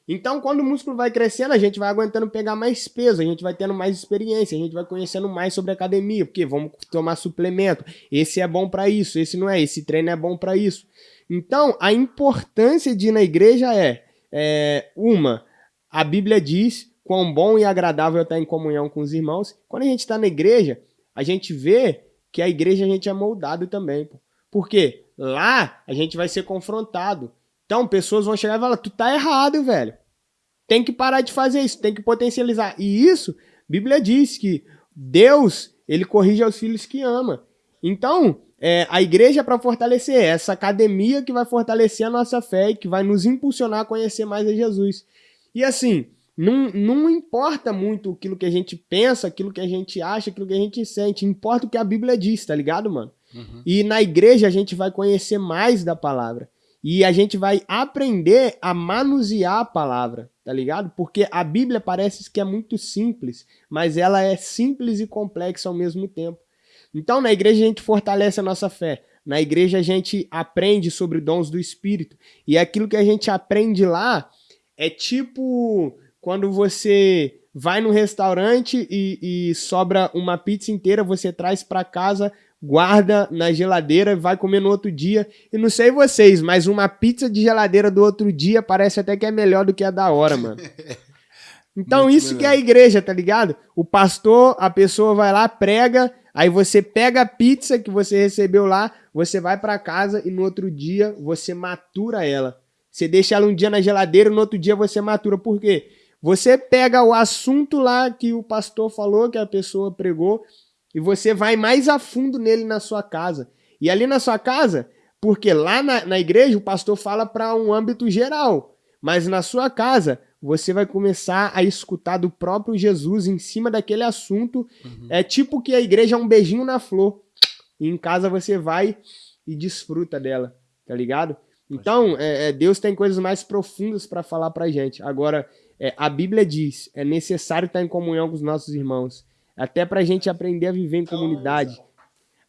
Então, quando o músculo vai crescendo, a gente vai aguentando pegar mais peso, a gente vai tendo mais experiência, a gente vai conhecendo mais sobre academia, porque vamos tomar suplemento. Esse é bom para isso, esse não é, esse treino é bom para isso. Então, a importância de ir na igreja é, é uma, a Bíblia diz quão bom e agradável é estar em comunhão com os irmãos. Quando a gente está na igreja, a gente vê que a igreja a gente é moldado também. Pô. Porque lá a gente vai ser confrontado. Então, pessoas vão chegar e falar: tu tá errado, velho. Tem que parar de fazer isso, tem que potencializar. E isso, Bíblia diz que Deus, ele corrige aos filhos que ama. Então, é, a igreja é para fortalecer é essa academia que vai fortalecer a nossa fé e que vai nos impulsionar a conhecer mais a Jesus. E assim, não, não importa muito aquilo que a gente pensa, aquilo que a gente acha, aquilo que a gente sente. Importa o que a Bíblia diz, tá ligado, mano? Uhum. E na igreja a gente vai conhecer mais da palavra. E a gente vai aprender a manusear a palavra, tá ligado? Porque a Bíblia parece que é muito simples, mas ela é simples e complexa ao mesmo tempo. Então, na igreja a gente fortalece a nossa fé. Na igreja a gente aprende sobre dons do Espírito. E aquilo que a gente aprende lá é tipo quando você vai no restaurante e, e sobra uma pizza inteira, você traz para casa guarda na geladeira, vai comer no outro dia. E não sei vocês, mas uma pizza de geladeira do outro dia parece até que é melhor do que a da hora, mano. Então Muito isso melhor. que é a igreja, tá ligado? O pastor, a pessoa vai lá, prega, aí você pega a pizza que você recebeu lá, você vai para casa e no outro dia você matura ela. Você deixa ela um dia na geladeira, no outro dia você matura. Por quê? Você pega o assunto lá que o pastor falou, que a pessoa pregou, e você vai mais a fundo nele na sua casa. E ali na sua casa, porque lá na, na igreja o pastor fala para um âmbito geral, mas na sua casa você vai começar a escutar do próprio Jesus em cima daquele assunto. Uhum. É tipo que a igreja é um beijinho na flor. E em casa você vai e desfruta dela, tá ligado? Então, é, é, Deus tem coisas mais profundas para falar pra gente. Agora, é, a Bíblia diz: é necessário estar em comunhão com os nossos irmãos. Até pra gente aprender a viver em comunidade.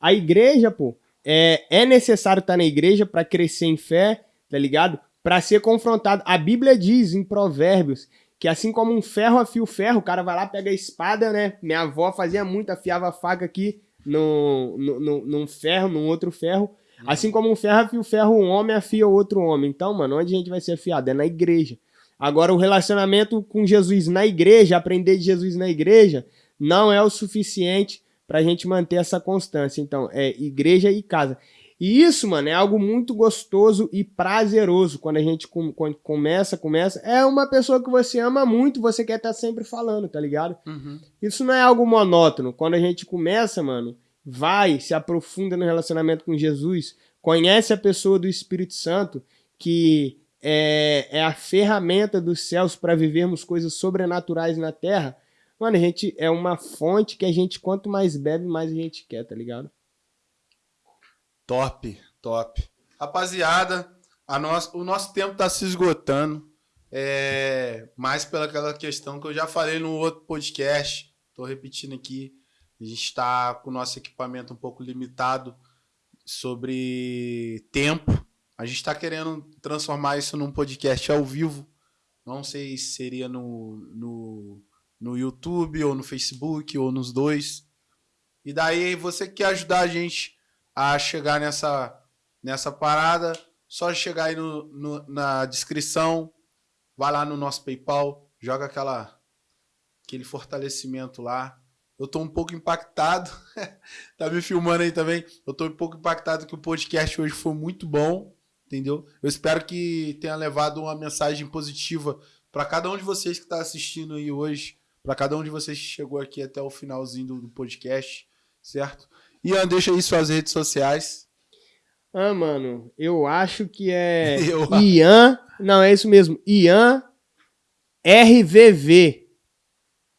A igreja, pô, é, é necessário estar na igreja para crescer em fé, tá ligado? Para ser confrontado. A Bíblia diz em Provérbios que assim como um ferro afia o ferro, o cara vai lá, pega a espada, né? Minha avó fazia muito, afiava a faca aqui no, no, no, num ferro, num outro ferro. Uhum. Assim como um ferro afia o ferro, um homem afia o outro homem. Então, mano, onde a gente vai ser afiado? É na igreja. Agora, o relacionamento com Jesus na igreja, aprender de Jesus na igreja, não é o suficiente para a gente manter essa constância. Então, é igreja e casa. E isso, mano, é algo muito gostoso e prazeroso quando a gente com, quando começa, começa. É uma pessoa que você ama muito, você quer estar tá sempre falando, tá ligado? Uhum. Isso não é algo monótono. Quando a gente começa, mano, vai, se aprofunda no relacionamento com Jesus, conhece a pessoa do Espírito Santo, que é, é a ferramenta dos céus para vivermos coisas sobrenaturais na terra Mano, a gente é uma fonte que a gente, quanto mais bebe, mais a gente quer, tá ligado? Top, top. Rapaziada, a nosso, o nosso tempo tá se esgotando. É, mais pelaquela questão que eu já falei no outro podcast. Tô repetindo aqui. A gente está com o nosso equipamento um pouco limitado sobre tempo. A gente está querendo transformar isso num podcast ao vivo. Não sei se seria no, no no YouTube ou no Facebook ou nos dois. E daí você quer ajudar a gente a chegar nessa nessa parada, só chegar aí no, no, na descrição, vai lá no nosso PayPal, joga aquela aquele fortalecimento lá Eu tô um pouco impactado. tá me filmando aí também. Eu tô um pouco impactado que o podcast hoje foi muito bom, entendeu? Eu espero que tenha levado uma mensagem positiva para cada um de vocês que está assistindo aí hoje, para cada um de vocês que chegou aqui até o finalzinho do, do podcast, certo? Ian, deixa aí suas redes sociais. Ah, mano, eu acho que é eu... Ian. Não, é isso mesmo. Ian RVV.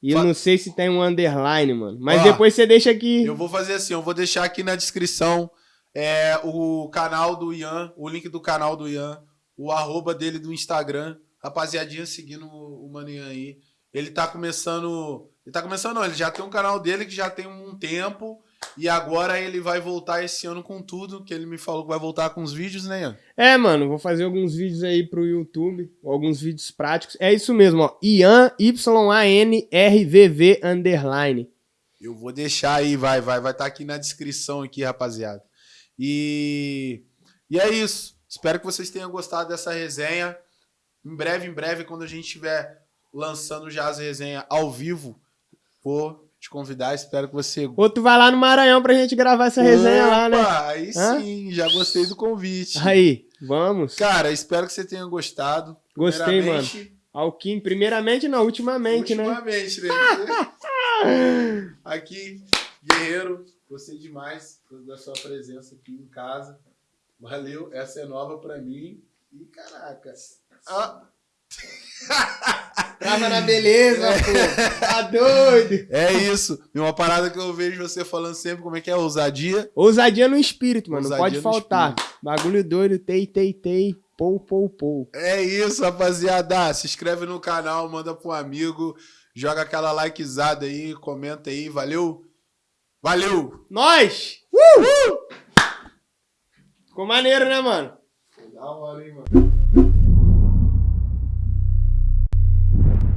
E eu não sei se tem um underline, mano. Mas Ó, depois você deixa aqui. Eu vou fazer assim, eu vou deixar aqui na descrição é, o canal do Ian, o link do canal do Ian, o arroba dele do Instagram. Rapaziadinha seguindo o Maninha aí. Ele tá começando. Ele tá começando, não. Ele já tem um canal dele que já tem um tempo. E agora ele vai voltar esse ano com tudo, que ele me falou que vai voltar com os vídeos, né, Ian? É, mano, vou fazer alguns vídeos aí pro YouTube, alguns vídeos práticos. É isso mesmo, ó. Ian, Y-A-N-R-V-V, underline. Eu vou deixar aí, vai, vai, vai estar tá aqui na descrição aqui, rapaziada. E, e é isso. Espero que vocês tenham gostado dessa resenha. Em breve, em breve, quando a gente estiver lançando já as resenhas ao vivo, vou te convidar, espero que você. Ou tu vai lá no Maranhão pra gente gravar essa resenha Opa, lá, né? Aí Hã? sim, já gostei do convite. Aí, vamos. Cara, espero que você tenha gostado. Gostei, mano. Alquim, primeiramente não, ultimamente, ultimamente né? Ultimamente, né? aqui, Guerreiro, gostei demais da sua presença aqui em casa. Valeu, essa é nova pra mim. E caraca. Ah. Trava na beleza, pô. Tá doido. É isso. E uma parada que eu vejo você falando sempre, como é que é? Ousadia? Ousadia no espírito, mano. Ousadia não pode faltar. Espírito. Bagulho doido, tei, tei, tei. Pou, pou, pou. É isso, rapaziada. Se inscreve no canal, manda pro amigo, joga aquela likezada aí, comenta aí. Valeu? Valeu! Nós! Uh! uh! Ficou maneiro, né, mano? Da hora, hein, mano?